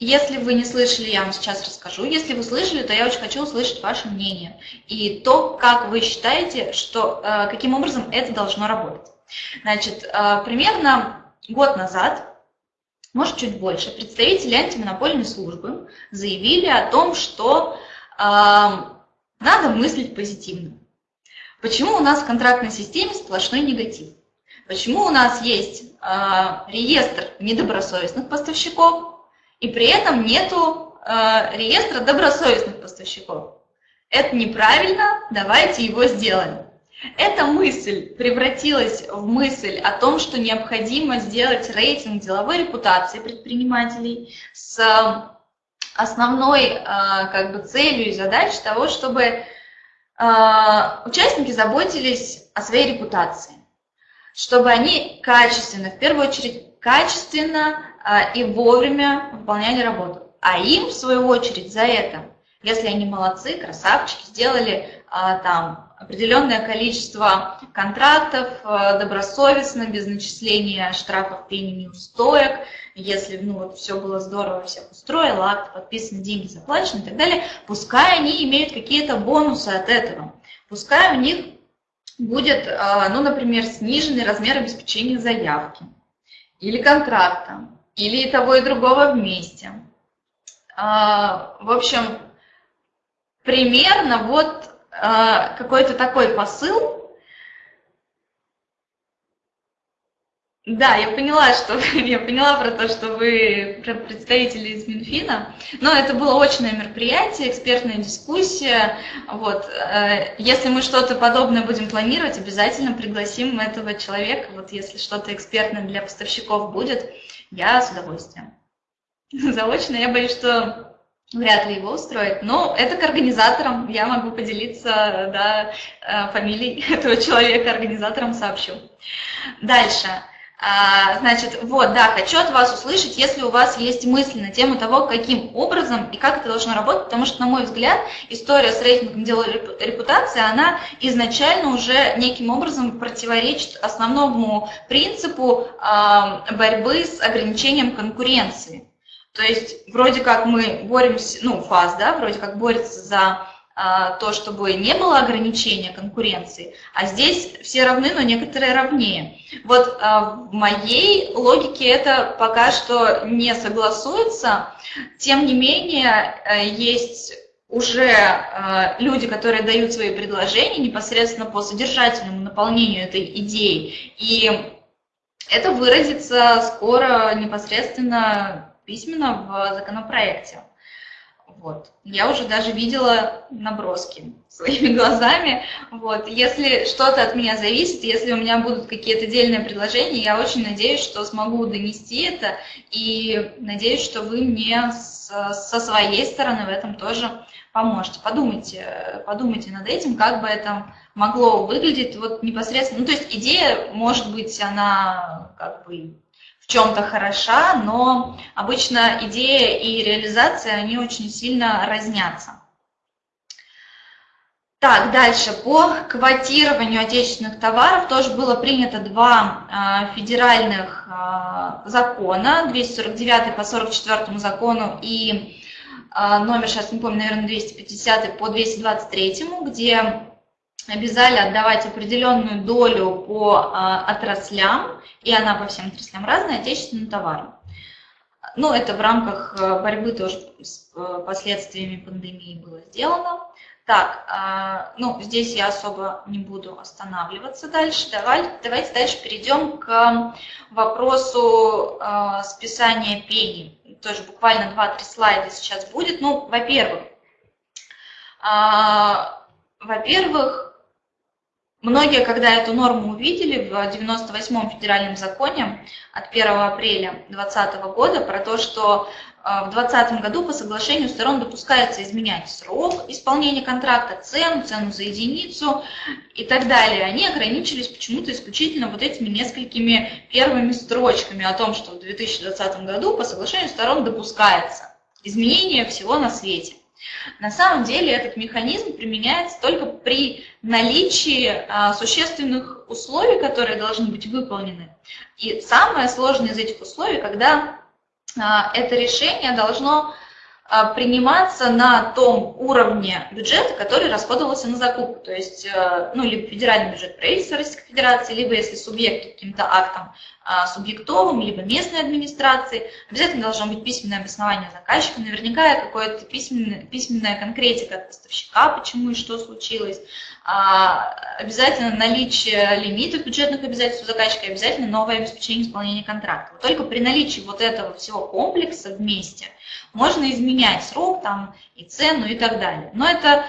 если вы не слышали, я вам сейчас расскажу. Если вы слышали, то я очень хочу услышать ваше мнение и то, как вы считаете, что, э, каким образом это должно работать. Значит, э, примерно год назад, может чуть больше, представители антимонопольной службы заявили о том, что э, надо мыслить позитивно. Почему у нас в контрактной системе сплошной негатив? Почему у нас есть реестр недобросовестных поставщиков, и при этом нету э, реестра добросовестных поставщиков? Это неправильно, давайте его сделаем. Эта мысль превратилась в мысль о том, что необходимо сделать рейтинг деловой репутации предпринимателей с основной э, как бы, целью и задачей того, чтобы э, участники заботились о своей репутации чтобы они качественно, в первую очередь качественно а, и вовремя выполняли работу. А им, в свою очередь, за это, если они молодцы, красавчики, сделали а, там определенное количество контрактов а, добросовестно, без начисления штрафов, пений, неустоек, если ну, вот все было здорово, всех устроило, акт подписан, деньги заплачены и так далее, пускай они имеют какие-то бонусы от этого, пускай у них будет, а, ну, например, сниженный размер обеспечения заявки или контракта, или и того и другого вместе. А, в общем, примерно вот а, какой-то такой посыл Да, я поняла, что [laughs] я поняла про то, что вы представители из Минфина, но это было очное мероприятие, экспертная дискуссия. Вот. Э, если мы что-то подобное будем планировать, обязательно пригласим этого человека. Вот если что-то экспертное для поставщиков будет, я с удовольствием. [laughs] Заочно я боюсь, что вряд ли его устроит, но это к организаторам, я могу поделиться да, э, фамилией [laughs] этого человека, организаторам сообщу. Дальше. А, значит, вот, да, хочу от вас услышать, если у вас есть мысли на тему того, каким образом и как это должно работать, потому что, на мой взгляд, история с рейтингом дела репутации, она изначально уже неким образом противоречит основному принципу борьбы с ограничением конкуренции. То есть, вроде как мы боремся, ну, ФАС, да, вроде как борется за а, то, чтобы не было ограничения конкуренции, а здесь все равны, но некоторые равнее. Вот а, в моей логике это пока что не согласуется, тем не менее э, есть уже э, люди, которые дают свои предложения непосредственно по содержательному наполнению этой идеи, и это выразится скоро непосредственно письменно в законопроекте. Вот. Я уже даже видела наброски своими [laughs] глазами. Вот. Если что-то от меня зависит, если у меня будут какие-то отдельные предложения, я очень надеюсь, что смогу донести это, и надеюсь, что вы мне со своей стороны в этом тоже поможете. Подумайте, подумайте над этим, как бы это могло выглядеть вот непосредственно. Ну, то есть идея, может быть, она как бы в чем-то хороша, но обычно идея и реализация, они очень сильно разнятся. Так, дальше. По квотированию отечественных товаров тоже было принято два э, федеральных э, закона, 249 по 44 закону и э, номер, сейчас не помню, наверное, 250 по 223, где обязали отдавать определенную долю по а, отраслям, и она по всем отраслям разная, отечественным товарам. Ну, это в рамках э, борьбы тоже с э, последствиями пандемии было сделано. Так, а, ну, здесь я особо не буду останавливаться дальше. Давай, давайте дальше перейдем к вопросу а, списания пений. Тоже буквально 2-3 слайда сейчас будет. Ну, во-первых, во-первых, Многие, когда эту норму увидели в 98-м федеральном законе от 1 апреля 2020 года про то, что э, в 2020 году по соглашению сторон допускается изменять срок исполнения контракта, цену, цену за единицу и так далее. Они ограничились почему-то исключительно вот этими несколькими первыми строчками о том, что в 2020 году по соглашению сторон допускается изменение всего на свете. На самом деле этот механизм применяется только при наличии а, существенных условий, которые должны быть выполнены. И самое сложное из этих условий, когда а, это решение должно приниматься на том уровне бюджета, который расходовался на закупку. То есть, э, ну, либо федеральный бюджет правительства Российской Федерации, либо если субъект каким-то актом а, субъектовым, либо местной администрации. Обязательно должно быть письменное обоснование заказчика, наверняка какое-то письменная, письменная конкретика от поставщика, почему и что случилось. А, обязательно наличие лимитов бюджетных обязательств заказчика, обязательно новое обеспечение исполнения контракта. Только при наличии вот этого всего комплекса вместе можно изменять срок там, и цену и так далее. Но это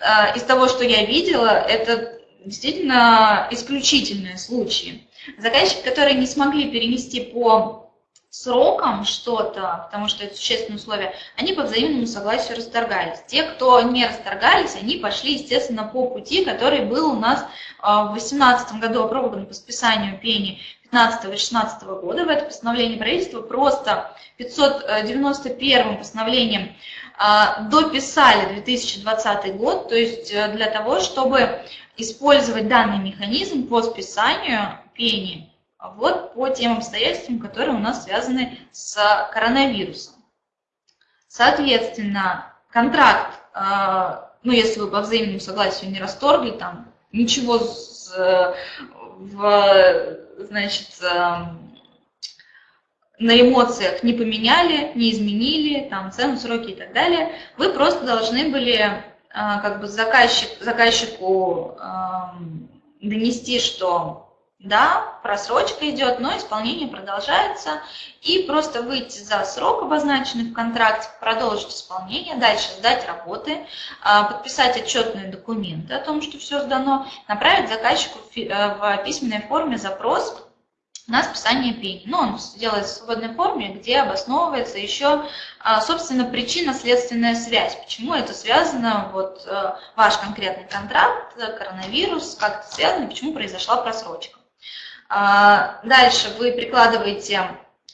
а, из того, что я видела, это действительно исключительные случаи. Заказчики, которые не смогли перенести по срокам что-то, потому что это существенные условия, они по взаимному согласию расторгались. Те, кто не расторгались, они пошли, естественно, по пути, который был у нас а, в 2018 году опробован по списанию пени 15-16 года. В это постановление правительства просто 591 постановлением а, дописали 2020 год, то есть э, для того, чтобы использовать данный механизм по списанию пени вот по тем обстоятельствам, которые у нас связаны с коронавирусом. Соответственно, контракт, э, ну, если вы по взаимному согласию не расторгли, там ничего с, в, значит, э, на эмоциях не поменяли, не изменили, там, цену, сроки и так далее, вы просто должны были э, как бы заказчик, заказчику донести, что да, просрочка идет, но исполнение продолжается, и просто выйти за срок, обозначенный в контракте, продолжить исполнение, дальше сдать работы, а, подписать отчетные документы о том, что все сдано, направить заказчику в э, письменной форме запрос на списание пени. Но он делает в свободной форме, где обосновывается еще, а, собственно, причинно-следственная связь. Почему это связано, вот э, ваш конкретный контракт, коронавирус, как это связано, почему произошла просрочка. А, дальше вы прикладываете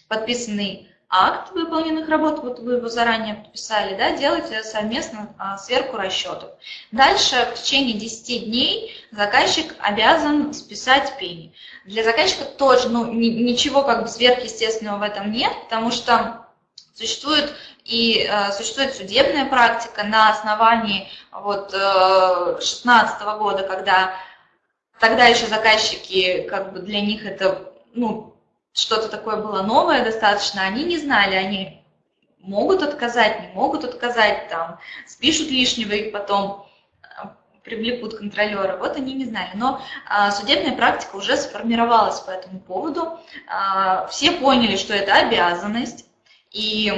подписанный акт выполненных работ, вот вы его заранее подписали, да, делаете совместно а, сверку расчетов. Дальше в течение 10 дней заказчик обязан списать пени. Для заказчика тоже ну, ничего как бы сверхъестественного в этом нет, потому что существует и э, существует судебная практика на основании вот, э, 16 года, когда Тогда еще заказчики, как бы для них это, ну, что-то такое было новое достаточно, они не знали, они могут отказать, не могут отказать, там, спишут лишнего и потом а, привлекут контролера. Вот они не знали. Но а, судебная практика уже сформировалась по этому поводу. А, все поняли, что это обязанность. И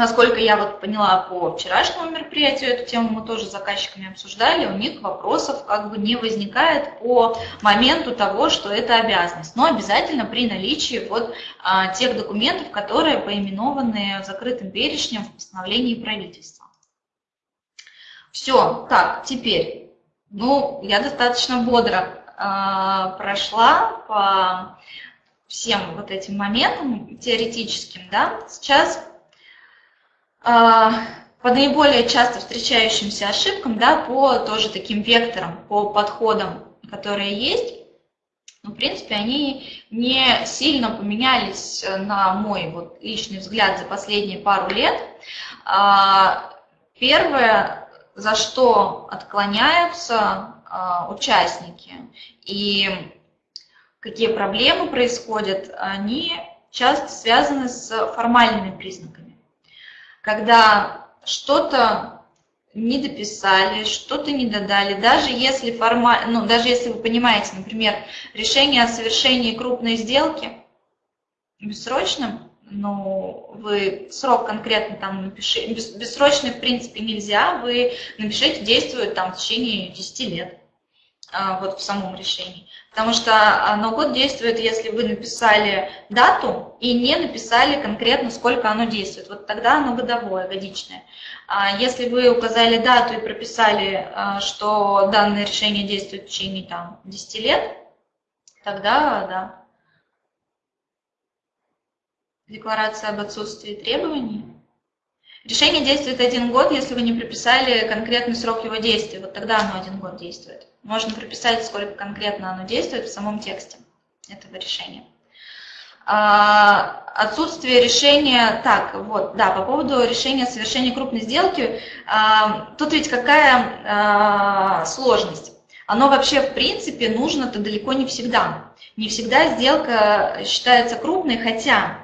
Насколько я вот поняла по вчерашнему мероприятию, эту тему мы тоже с заказчиками обсуждали, у них вопросов как бы не возникает по моменту того, что это обязанность, но обязательно при наличии вот а, тех документов, которые поименованы закрытым перечнем в постановлении правительства. Все, так, теперь, ну, я достаточно бодро а, прошла по всем вот этим моментам теоретическим, да, сейчас по наиболее часто встречающимся ошибкам, да, по тоже таким векторам, по подходам, которые есть, ну, в принципе, они не сильно поменялись, э, на мой вот личный взгляд, за последние пару лет. А, первое, за что отклоняются а, участники и какие проблемы происходят, они часто связаны с формальными признаками когда что-то не дописали, что-то не додали, даже если формально, ну, даже если вы понимаете, например, решение о совершении крупной сделки бессрочным, ну, вы срок конкретно там напишите, бессрочный в принципе нельзя, вы напишите, действует там в течение 10 лет. А, вот в самом решении. Потому что ноу-код действует, если вы написали дату и не написали конкретно, сколько оно действует. Вот тогда оно годовое, годичное. А если вы указали дату и прописали, а, что данное решение действует в течение там, 10 лет, тогда да. Декларация об отсутствии требований. Решение действует один год, если вы не прописали конкретный срок его действия. Вот тогда оно один год действует. Можно прописать, сколько конкретно оно действует в самом тексте этого решения. А, отсутствие решения, так, вот, да, по поводу решения совершения крупной сделки, а, тут ведь какая а, сложность? Оно вообще, в принципе, нужно-то далеко не всегда. Не всегда сделка считается крупной, хотя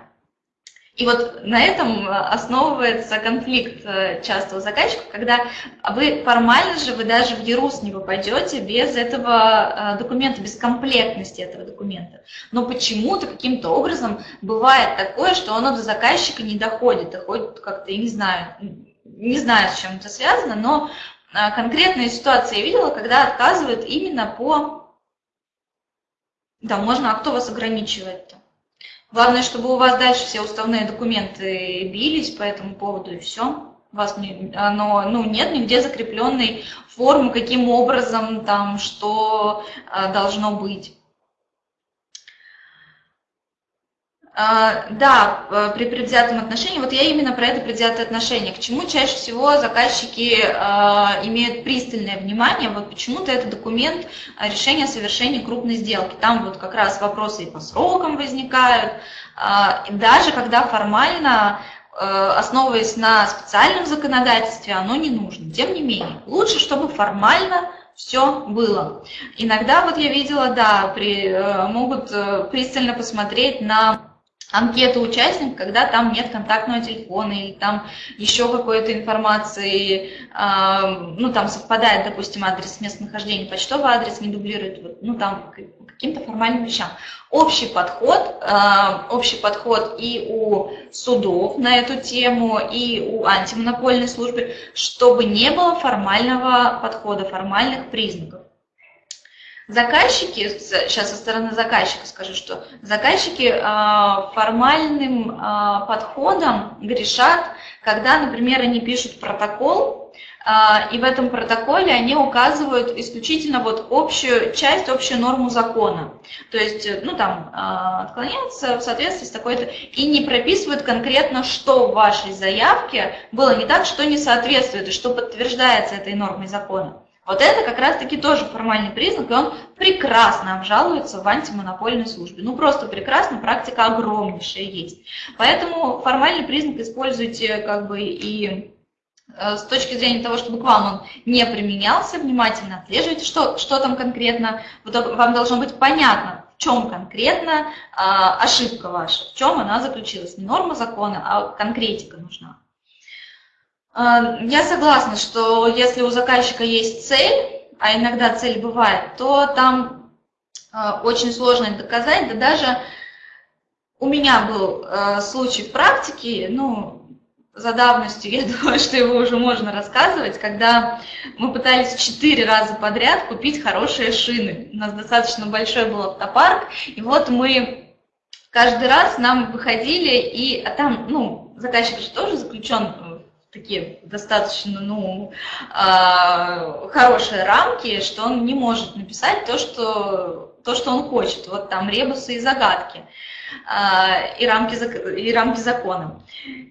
и вот на этом основывается конфликт э, часто у заказчиков, когда вы формально же, вы даже в ЕРУС не попадете без этого э, документа, без комплектности этого документа. Но почему-то каким-то образом бывает такое, что оно до заказчика не доходит, доходит как-то, я не знаю, не знаю, с чем это связано, но э, конкретные ситуации я видела, когда отказывают именно по... Да, можно, а кто вас ограничивает-то? Главное, чтобы у вас дальше все уставные документы бились по этому поводу, и все. У вас не, оно, ну, нет нигде закрепленной формы, каким образом, там, что а, должно быть. А, да, э, при предвзятом отношении, вот я именно про это предвзятое отношение. К чему чаще всего заказчики а, имеют пристальное внимание, вот почему-то это документ решения о совершении крупной сделки. Там вот как раз вопросы и по срокам возникают, а, даже когда формально э, основываясь на специальном законодательстве, оно не нужно. Тем не менее, лучше, чтобы формально все было. Иногда вот я видела, да, при, э, могут пристально посмотреть на анкету участника, когда там нет контактного телефона или там еще какой-то информации, э, ну там совпадает, допустим, адрес местонахождения, почтовый адрес не дублирует, ну там каким-то формальным вещам. Общий подход, э, общий подход и у судов на эту тему, и у антимонопольной службы, чтобы не было формального подхода, формальных признаков. Заказчики, сейчас со стороны заказчика скажу, что заказчики а, формальным а, подходом грешат, когда, например, они пишут протокол, а, и в этом протоколе они указывают исключительно вот общую часть, общую норму закона. То есть, ну там, отклоняются в соответствии с такой-то, и не прописывают конкретно, что в вашей заявке было не так, что не соответствует, и что подтверждается этой нормой закона. Вот это как раз-таки тоже формальный признак, и он прекрасно обжалуется в антимонопольной службе. Ну, просто прекрасно, практика огромнейшая есть. Поэтому формальный признак используйте как бы и э, с точки зрения того, чтобы к вам он не применялся, внимательно отслеживайте, что, что там конкретно, вам должно быть понятно, в чем конкретно а, ошибка ваша, в чем она заключилась. Не норма закона, а конкретика нужна. А, я согласна, что если у заказчика есть цель, а иногда цель бывает, то там а, очень сложно доказать, да даже у меня был а, случай в практике, ну, за давностью, [laughs] я думаю, что его уже можно рассказывать, когда мы пытались четыре раза подряд купить хорошие шины. У нас достаточно большой был автопарк, и вот мы каждый раз нам выходили, и а там, ну, заказчик же тоже заключен такие достаточно ну, э, хорошие рамки, что он не может написать то, что, то, что он хочет. Вот там ребусы и загадки э, и, рамки, и рамки закона.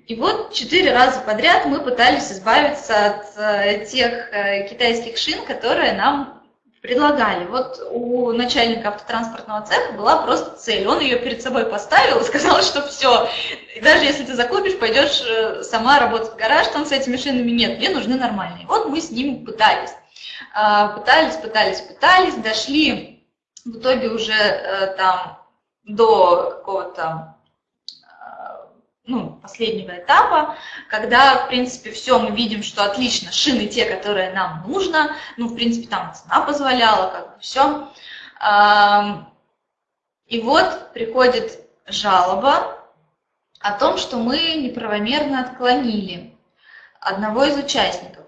И вот четыре раза подряд мы пытались избавиться от э, тех э, китайских шин, которые нам предлагали. Вот у начальника автотранспортного цеха была просто цель. Он ее перед собой поставил и сказал, что все, даже если ты закупишь, пойдешь э, сама работать в гараж, там с этими шинами нет, мне нужны нормальные. Вот мы с ним пытались. А, пытались, пытались, пытались, дошли в итоге уже э, там до какого-то ну, последнего этапа, когда, в принципе, все, мы видим, что отлично, шины те, которые нам нужно, ну, в принципе, там цена позволяла, как бы все. И вот приходит жалоба о том, что мы неправомерно отклонили одного из участников.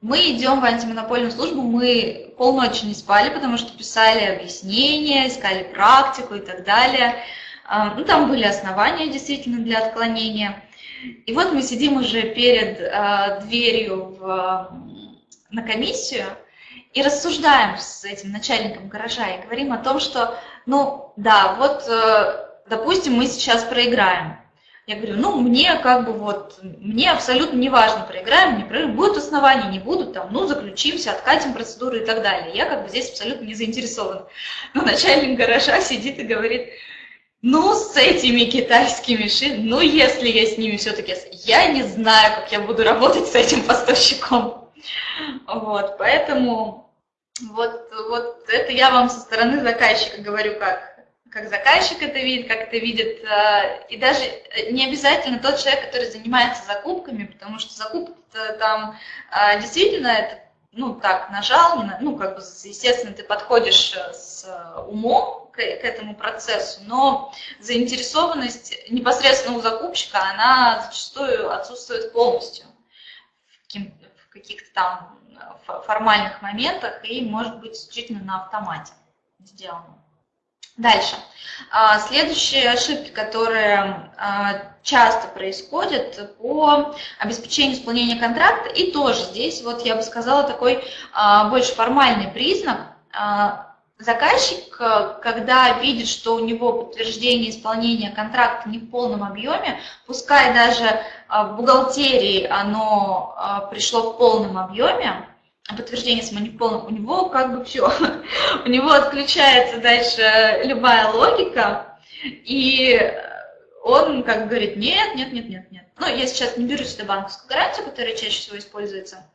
мы идем в антимонопольную службу, мы полночи не спали, потому что писали объяснения, искали практику и так далее. А, ну, там были основания действительно для отклонения. И вот мы сидим уже перед э, дверью в, на комиссию и рассуждаем с этим начальником гаража и говорим о том, что, ну, да, вот, э, допустим, мы сейчас проиграем. Я говорю, ну, мне как бы вот, мне абсолютно не важно, проиграем, не проиграем, будут основания, не будут, там, ну, заключимся, откатим процедуру и так далее. Я как бы здесь абсолютно не заинтересована. Но начальник гаража сидит и говорит, ну, с этими китайскими шин, ну, если я с ними все-таки, я не знаю, как я буду работать с этим поставщиком. Вот, поэтому вот, вот это я вам со стороны заказчика говорю, как как заказчик это видит, как это видит, э, и даже не обязательно тот человек, который занимается закупками, потому что закупки там э, действительно это, ну, так, нажал, ну, как бы, естественно, ты подходишь э, с умом к, к этому процессу, но заинтересованность непосредственно у закупщика, она зачастую отсутствует полностью в каких-то там формальных моментах и может быть исключительно на автомате сделано. Дальше. А, следующие ошибки, которые а, часто происходят по обеспечению исполнения контракта, и тоже здесь, вот я бы сказала, такой а, больше формальный признак. Заказчик, когда видит, что у него подтверждение исполнения контракта не в полном объеме, пускай даже в бухгалтерии оно пришло в полном объеме, подтверждение самополным, у него как бы все, [laughs] у него отключается дальше любая логика, и он как говорит, нет, нет, нет, нет, нет. Ну, я сейчас не беру сюда банковскую гарантию, которая чаще всего используется,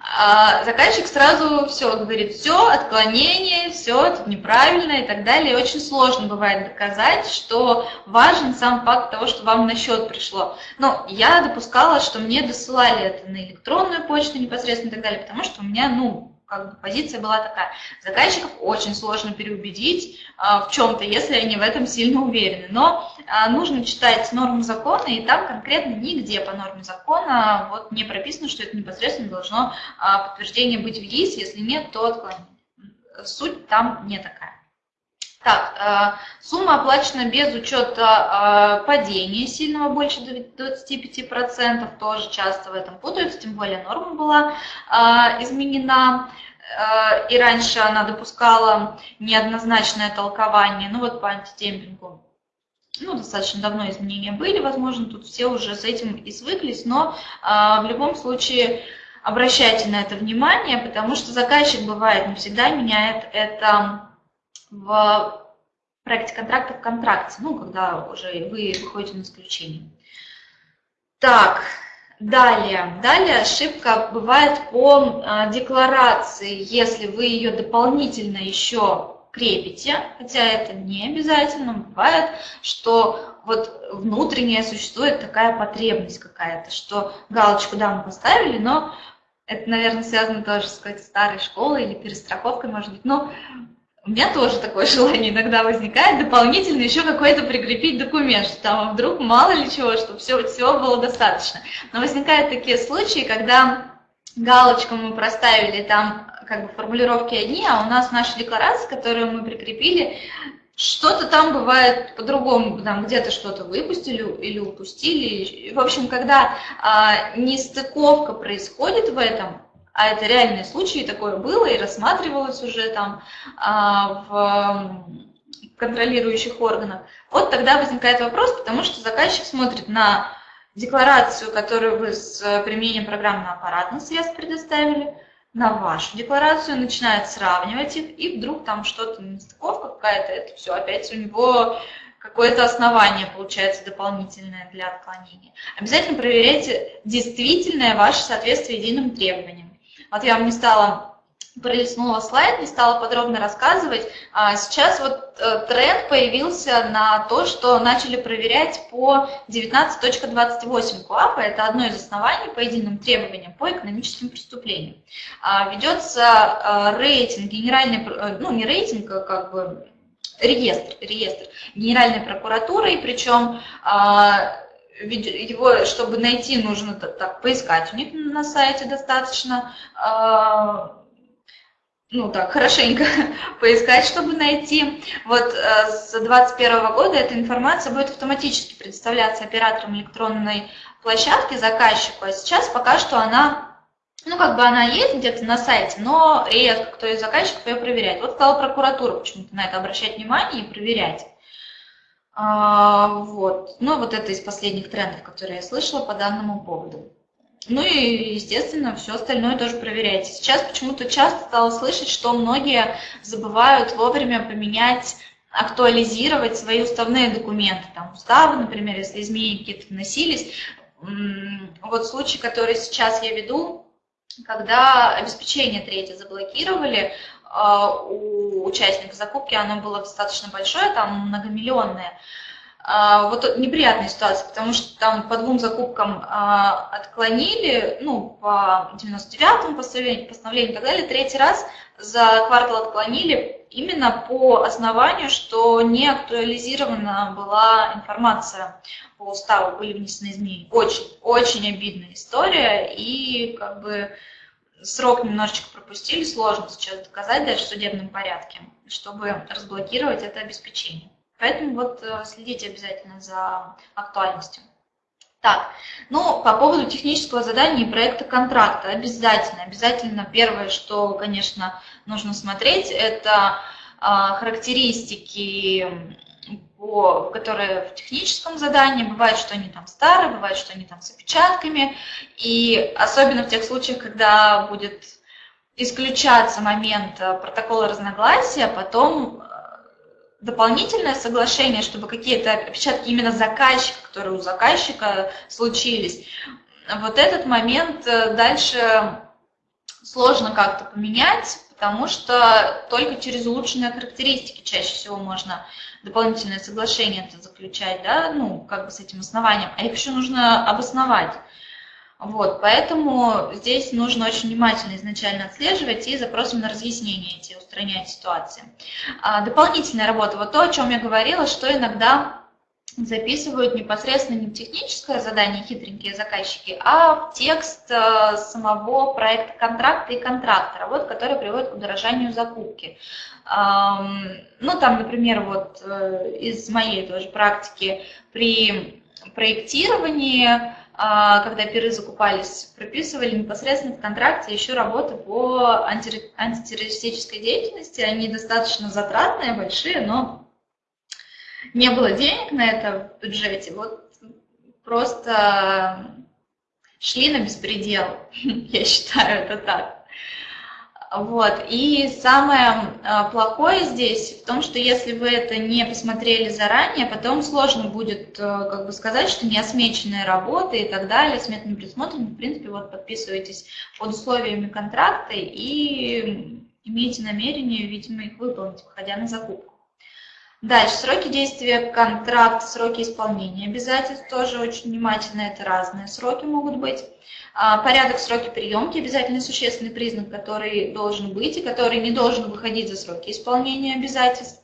а заказчик сразу все говорит, все, отклонение, все, это неправильно и так далее. И очень сложно бывает доказать, что важен сам факт того, что вам на счет пришло. Но я допускала, что мне досылали это на электронную почту непосредственно и так далее, потому что у меня, ну, как бы позиция была такая. Заказчиков очень сложно переубедить а, в чем-то, если они в этом сильно уверены. Но а, нужно читать нормы закона, и там конкретно нигде по норме закона вот не прописано, что это непосредственно должно а, подтверждение быть в ЕИС, если нет, то отклонение. Суть там не такая. Так, а, сумма оплачена без учета а, падения сильного больше 25%, тоже часто в этом путаются, тем более норма была а, изменена, и раньше она допускала неоднозначное толкование, ну вот по антидемпингу. Ну, достаточно давно изменения были, возможно, тут все уже с этим и свыклись, но в любом случае обращайте на это внимание, потому что заказчик бывает не всегда меняет это в проекте контракта в контракте, ну, когда уже вы выходите на исключение. Так, далее. Далее ошибка бывает по а, декларации, если вы ее дополнительно еще крепите, хотя это не обязательно, бывает, что вот внутренняя существует такая потребность какая-то, что галочку да, мы поставили, но это, наверное, связано тоже с какой-то старой школой или перестраховкой, может быть, но у меня тоже такое желание иногда возникает, дополнительно еще какой-то прикрепить документ, что там вдруг мало ли чего, чтобы все, всего было достаточно. Но возникают такие случаи, когда галочку мы проставили там как бы формулировки одни, а у нас наша декларация, которую мы прикрепили, что-то там бывает по-другому, там где-то что-то выпустили или упустили. В общем, когда а, нестыковка происходит в этом, а это реальные случаи, такое было и рассматривалось уже там а, в контролирующих органах, вот тогда возникает вопрос, потому что заказчик смотрит на декларацию, которую вы с применением программно-аппаратных средств предоставили, на вашу декларацию, начинает сравнивать их, и вдруг там что-то нестыковка какая-то, это все опять у него какое-то основание получается дополнительное для отклонения. Обязательно проверяйте действительное ваше соответствие единым требованиям. Вот я вам не стала пролистнула слайд, не стала подробно рассказывать. А сейчас вот э, тренд появился на то, что начали проверять по 19.28 КОАПа. Это одно из оснований по единым требованиям по экономическим преступлениям. А, ведется э, рейтинг, генеральный, э, ну не рейтинг, а как бы реестр, реестр Генеральной прокуратуры, причем а, его, чтобы найти, нужно так поискать у них на сайте достаточно, а, ну так, хорошенько [laughs] поискать, чтобы найти. Вот э, с 2021 года эта информация будет автоматически представляться оператором электронной площадки заказчику, а сейчас пока что она, ну как бы она есть где-то на сайте, но редко кто из заказчиков ее проверяет. Вот стала прокуратура почему-то на это обращать внимание и проверять. А, вот. Ну, вот это из последних трендов, которые я слышала по данному поводу. Ну и, естественно, все остальное тоже проверяйте. Сейчас почему-то часто стала слышать, что многие забывают вовремя поменять, актуализировать свои уставные документы. Там уставы, например, если изменения какие-то вносились. Вот случай, который сейчас я веду, когда обеспечение третье заблокировали, у участников закупки оно было достаточно большое, там многомиллионное. А, вот неприятная ситуация, потому что там по двум закупкам а, отклонили, ну, по 99-му постановлению, постановлению и так далее, третий раз за квартал отклонили именно по основанию, что не актуализирована была информация по уставу, были внесены изменения. Очень, очень обидная история, и как бы срок немножечко пропустили, сложно сейчас доказать даже в судебном порядке, чтобы разблокировать это обеспечение. Поэтому вот э, следите обязательно за актуальностью. Так, ну, по поводу технического задания и проекта контракта, обязательно, обязательно первое, что, конечно, нужно смотреть, это а, характеристики по, которые в техническом задании, бывает, что они там старые, бывает, что они там с опечатками, и особенно в тех случаях, когда будет исключаться момент э, протокола разногласия, потом э, дополнительное соглашение, чтобы какие-то опечатки именно заказчика, которые у заказчика случились, вот этот момент э, дальше сложно как-то поменять, потому что только через улучшенные характеристики чаще всего можно дополнительное соглашение это заключать, да, ну, как бы с этим основанием, а их еще нужно обосновать. Вот, поэтому здесь нужно очень внимательно изначально отслеживать и запросом на разъяснение эти устранять ситуации. А, дополнительная работа, вот то, о чем я говорила, что иногда записывают непосредственно не в техническое задание хитренькие заказчики, а в текст э, самого проекта контракта и контрактора, вот, который приводит к удорожанию закупки. Ну, там, например, вот э, из моей тоже практики при проектировании, а, когда пиры закупались, прописывали непосредственно в контракте еще работы по антитеррористической деятельности. Они достаточно затратные, большие, но не было денег на это в бюджете. Вот просто шли на беспредел, [laughs] я считаю это так. Вот. И самое а, плохое здесь в том, что если вы это не посмотрели заранее, потом сложно будет э, как бы сказать, что не осмеченная работа и так далее, сметным присмотром, в принципе, вот подписываетесь под условиями контракта и имеете намерение, видимо, их выполнить, выходя на закупку. Дальше, сроки действия контракта, сроки исполнения обязательств тоже очень внимательно, это разные сроки могут быть. А, порядок сроки приемки, обязательно существенный признак, который должен быть и который не должен выходить за сроки исполнения обязательств.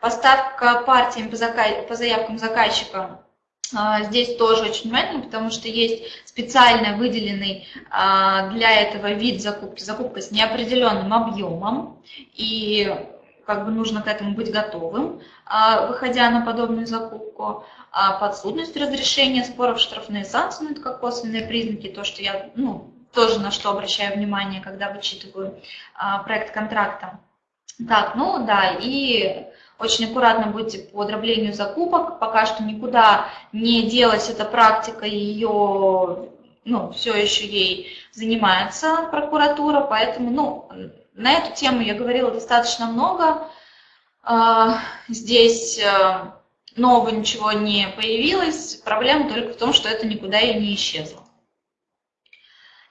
Поставка партиям по, заказ, по заявкам заказчика а, Здесь тоже очень внимательно, потому что есть специально выделенный а, для этого вид закупки, закупка с неопределенным объемом, и как бы нужно к этому быть готовым, а, выходя на подобную закупку. А подсудность разрешения споров, штрафные санкции, ну, это как косвенные признаки, то, что я ну, тоже на что обращаю внимание, когда вычитываю а, проект контракта. Так, ну да, и очень аккуратно будьте по дроблению закупок, пока что никуда не делась эта практика, ее, ну, все еще ей занимается прокуратура, поэтому, ну, на эту тему я говорила достаточно много. А, здесь э, нового ничего не появилось, проблема только в том, что это никуда и не исчезло.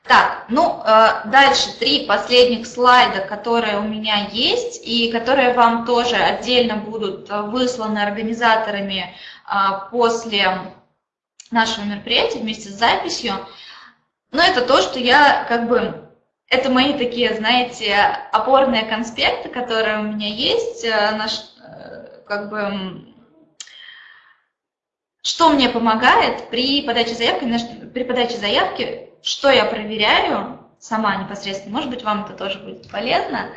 Так, ну, э, дальше три последних слайда, которые у меня есть, и которые вам тоже отдельно будут высланы организаторами после нашего мероприятия вместе с записью. Но это то, что я как бы это мои такие, знаете, опорные конспекты, которые у меня есть, э, наш, э, как бы, что мне помогает при подаче заявки? При подаче заявки, что я проверяю сама непосредственно, может быть, вам это тоже будет полезно,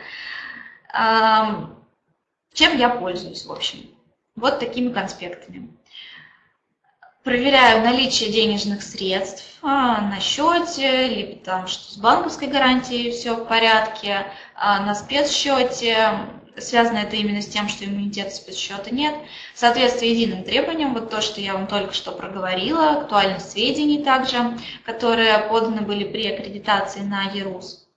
чем я пользуюсь, в общем. Вот такими конспектами. Проверяю наличие денежных средств а, на счете, либо там, что с банковской гарантией все в порядке, а на спецсчете, связано это именно с тем, что иммунитета спецсчета нет. Соответствие единым требованиям, вот то, что я вам только что проговорила, актуальность сведений также, которые поданы были при аккредитации на ЕРУС.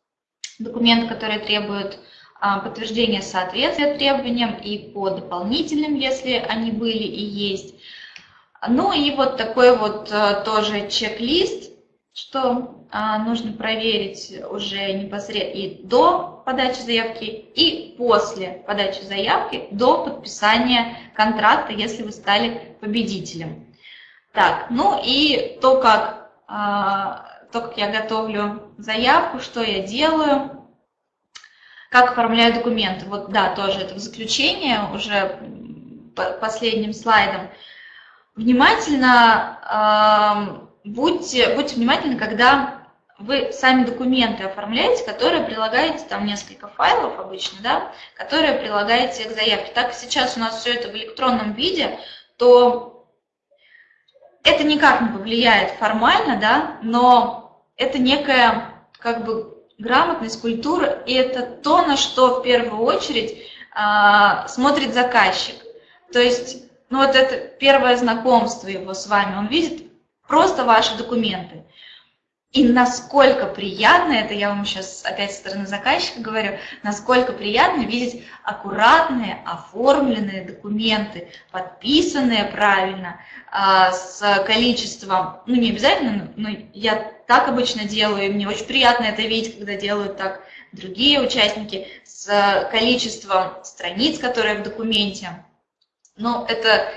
Документы, которые требуют а, подтверждения соответствия требованиям и по дополнительным, если они были и есть. Ну и вот такой вот а, тоже чек-лист, что а, нужно проверить уже непосредственно и до подачи заявки, и после подачи заявки, до подписания контракта, если вы стали победителем. Так, ну и то, как, то, как я готовлю заявку, что я делаю, как оформляю документы? Вот да, тоже это в заключение, уже последним слайдом. Внимательно, э, будьте, будьте внимательны, когда вы сами документы оформляете, которые прилагаете, там несколько файлов обычно, да, которые прилагаете к заявке. Так как сейчас у нас все это в электронном виде, то это никак не повлияет формально, да, но это некая как бы грамотность, культура, и это то, на что в первую очередь а, смотрит заказчик. То есть, ну вот это первое знакомство его с вами, он видит просто ваши документы. И насколько приятно, это я вам сейчас опять со стороны заказчика говорю, насколько приятно видеть аккуратные, оформленные документы, подписанные правильно, а, с количеством, ну не обязательно, но я так обычно делаю, и мне очень приятно это видеть, когда делают так другие участники, с количеством страниц, которые в документе. Ну, это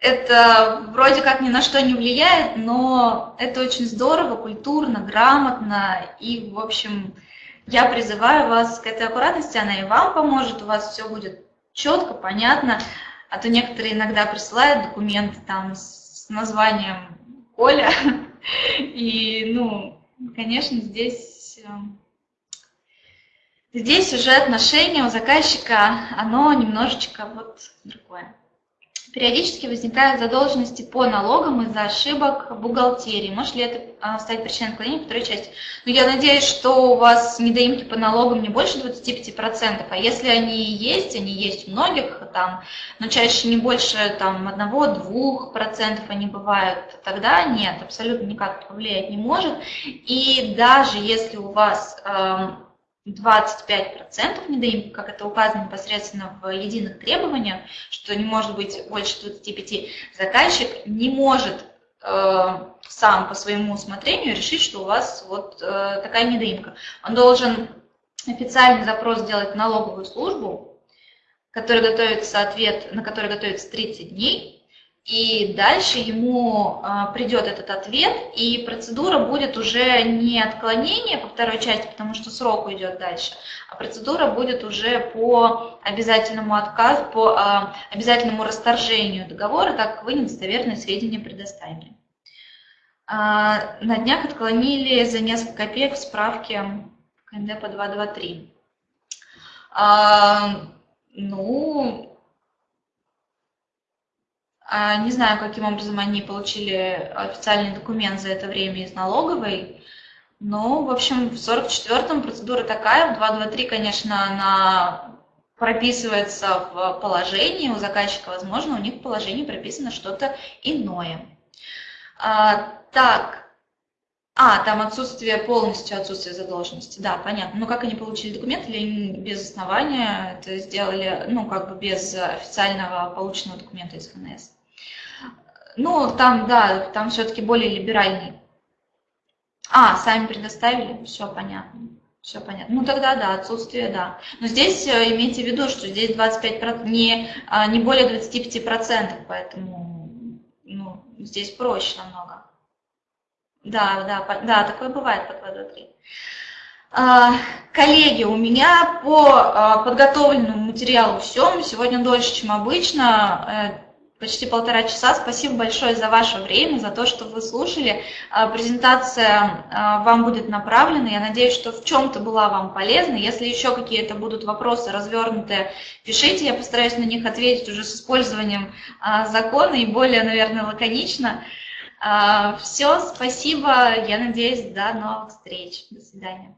это вроде как ни на что не влияет, но это очень здорово, культурно, грамотно. И, в общем, я призываю вас к этой аккуратности, она и вам поможет, у вас все будет четко, понятно. А то некоторые иногда присылают документы там с названием Коля. [laughs] И, ну, конечно, здесь, э, здесь уже отношение у заказчика, оно немножечко вот другое. Периодически возникают задолженности по налогам из-за ошибок бухгалтерии. Может ли это а, стать причиной отклонения второй части? Ну, я надеюсь, что у вас недоимки по налогам не больше 25%, а если они есть, они есть у многих, там, но чаще не больше там, 1-2% они бывают, тогда нет, абсолютно никак повлиять не может. И даже если у вас 25% недоимки, как это указано непосредственно в единых требованиях, что не может быть больше 25, заказчик не может э, сам по своему усмотрению решить, что у вас вот э, такая недоимка. Он должен официальный запрос сделать в налоговую службу, который готовится ответ, на который готовится 30 дней, и дальше ему а, придет этот ответ, и процедура будет уже не отклонение по второй части, потому что срок уйдет дальше, а процедура будет уже по обязательному отказу, по а, обязательному расторжению договора, так как вы недостоверные сведения предоставили. А, на днях отклонили за несколько копеек в справке КНД по 223. Ну, не знаю, каким образом они получили официальный документ за это время из налоговой, но, в общем, в 44-м процедура такая, в 223, конечно, она прописывается в положении у заказчика, возможно, у них в положении прописано что-то иное. А, так, а, там отсутствие, полностью отсутствие задолженности, да, понятно. Но как они получили документ или без основания это сделали, ну, как бы без официального полученного документа из ФНС? Ну, там, да, там все-таки более либеральный. А, сами предоставили? Все понятно. Все понятно. Ну, тогда да, отсутствие, да. Но здесь э, имейте в виду, что здесь 25%, не, а, не более 25%, поэтому ну, здесь проще намного. Да, да, да, такое бывает по 223. А, коллеги, у меня по а, подготовленному материалу все. Сегодня дольше, чем обычно. Почти полтора часа. Спасибо большое за ваше время, за то, что вы слушали. А, презентация а, вам будет направлена. Я надеюсь, что в чем-то была вам полезна. Если еще какие-то будут вопросы развернутые, пишите. Я постараюсь на них ответить уже с использованием а, закона и более, наверное, лаконично. Все, спасибо. Я надеюсь, до новых встреч. До свидания.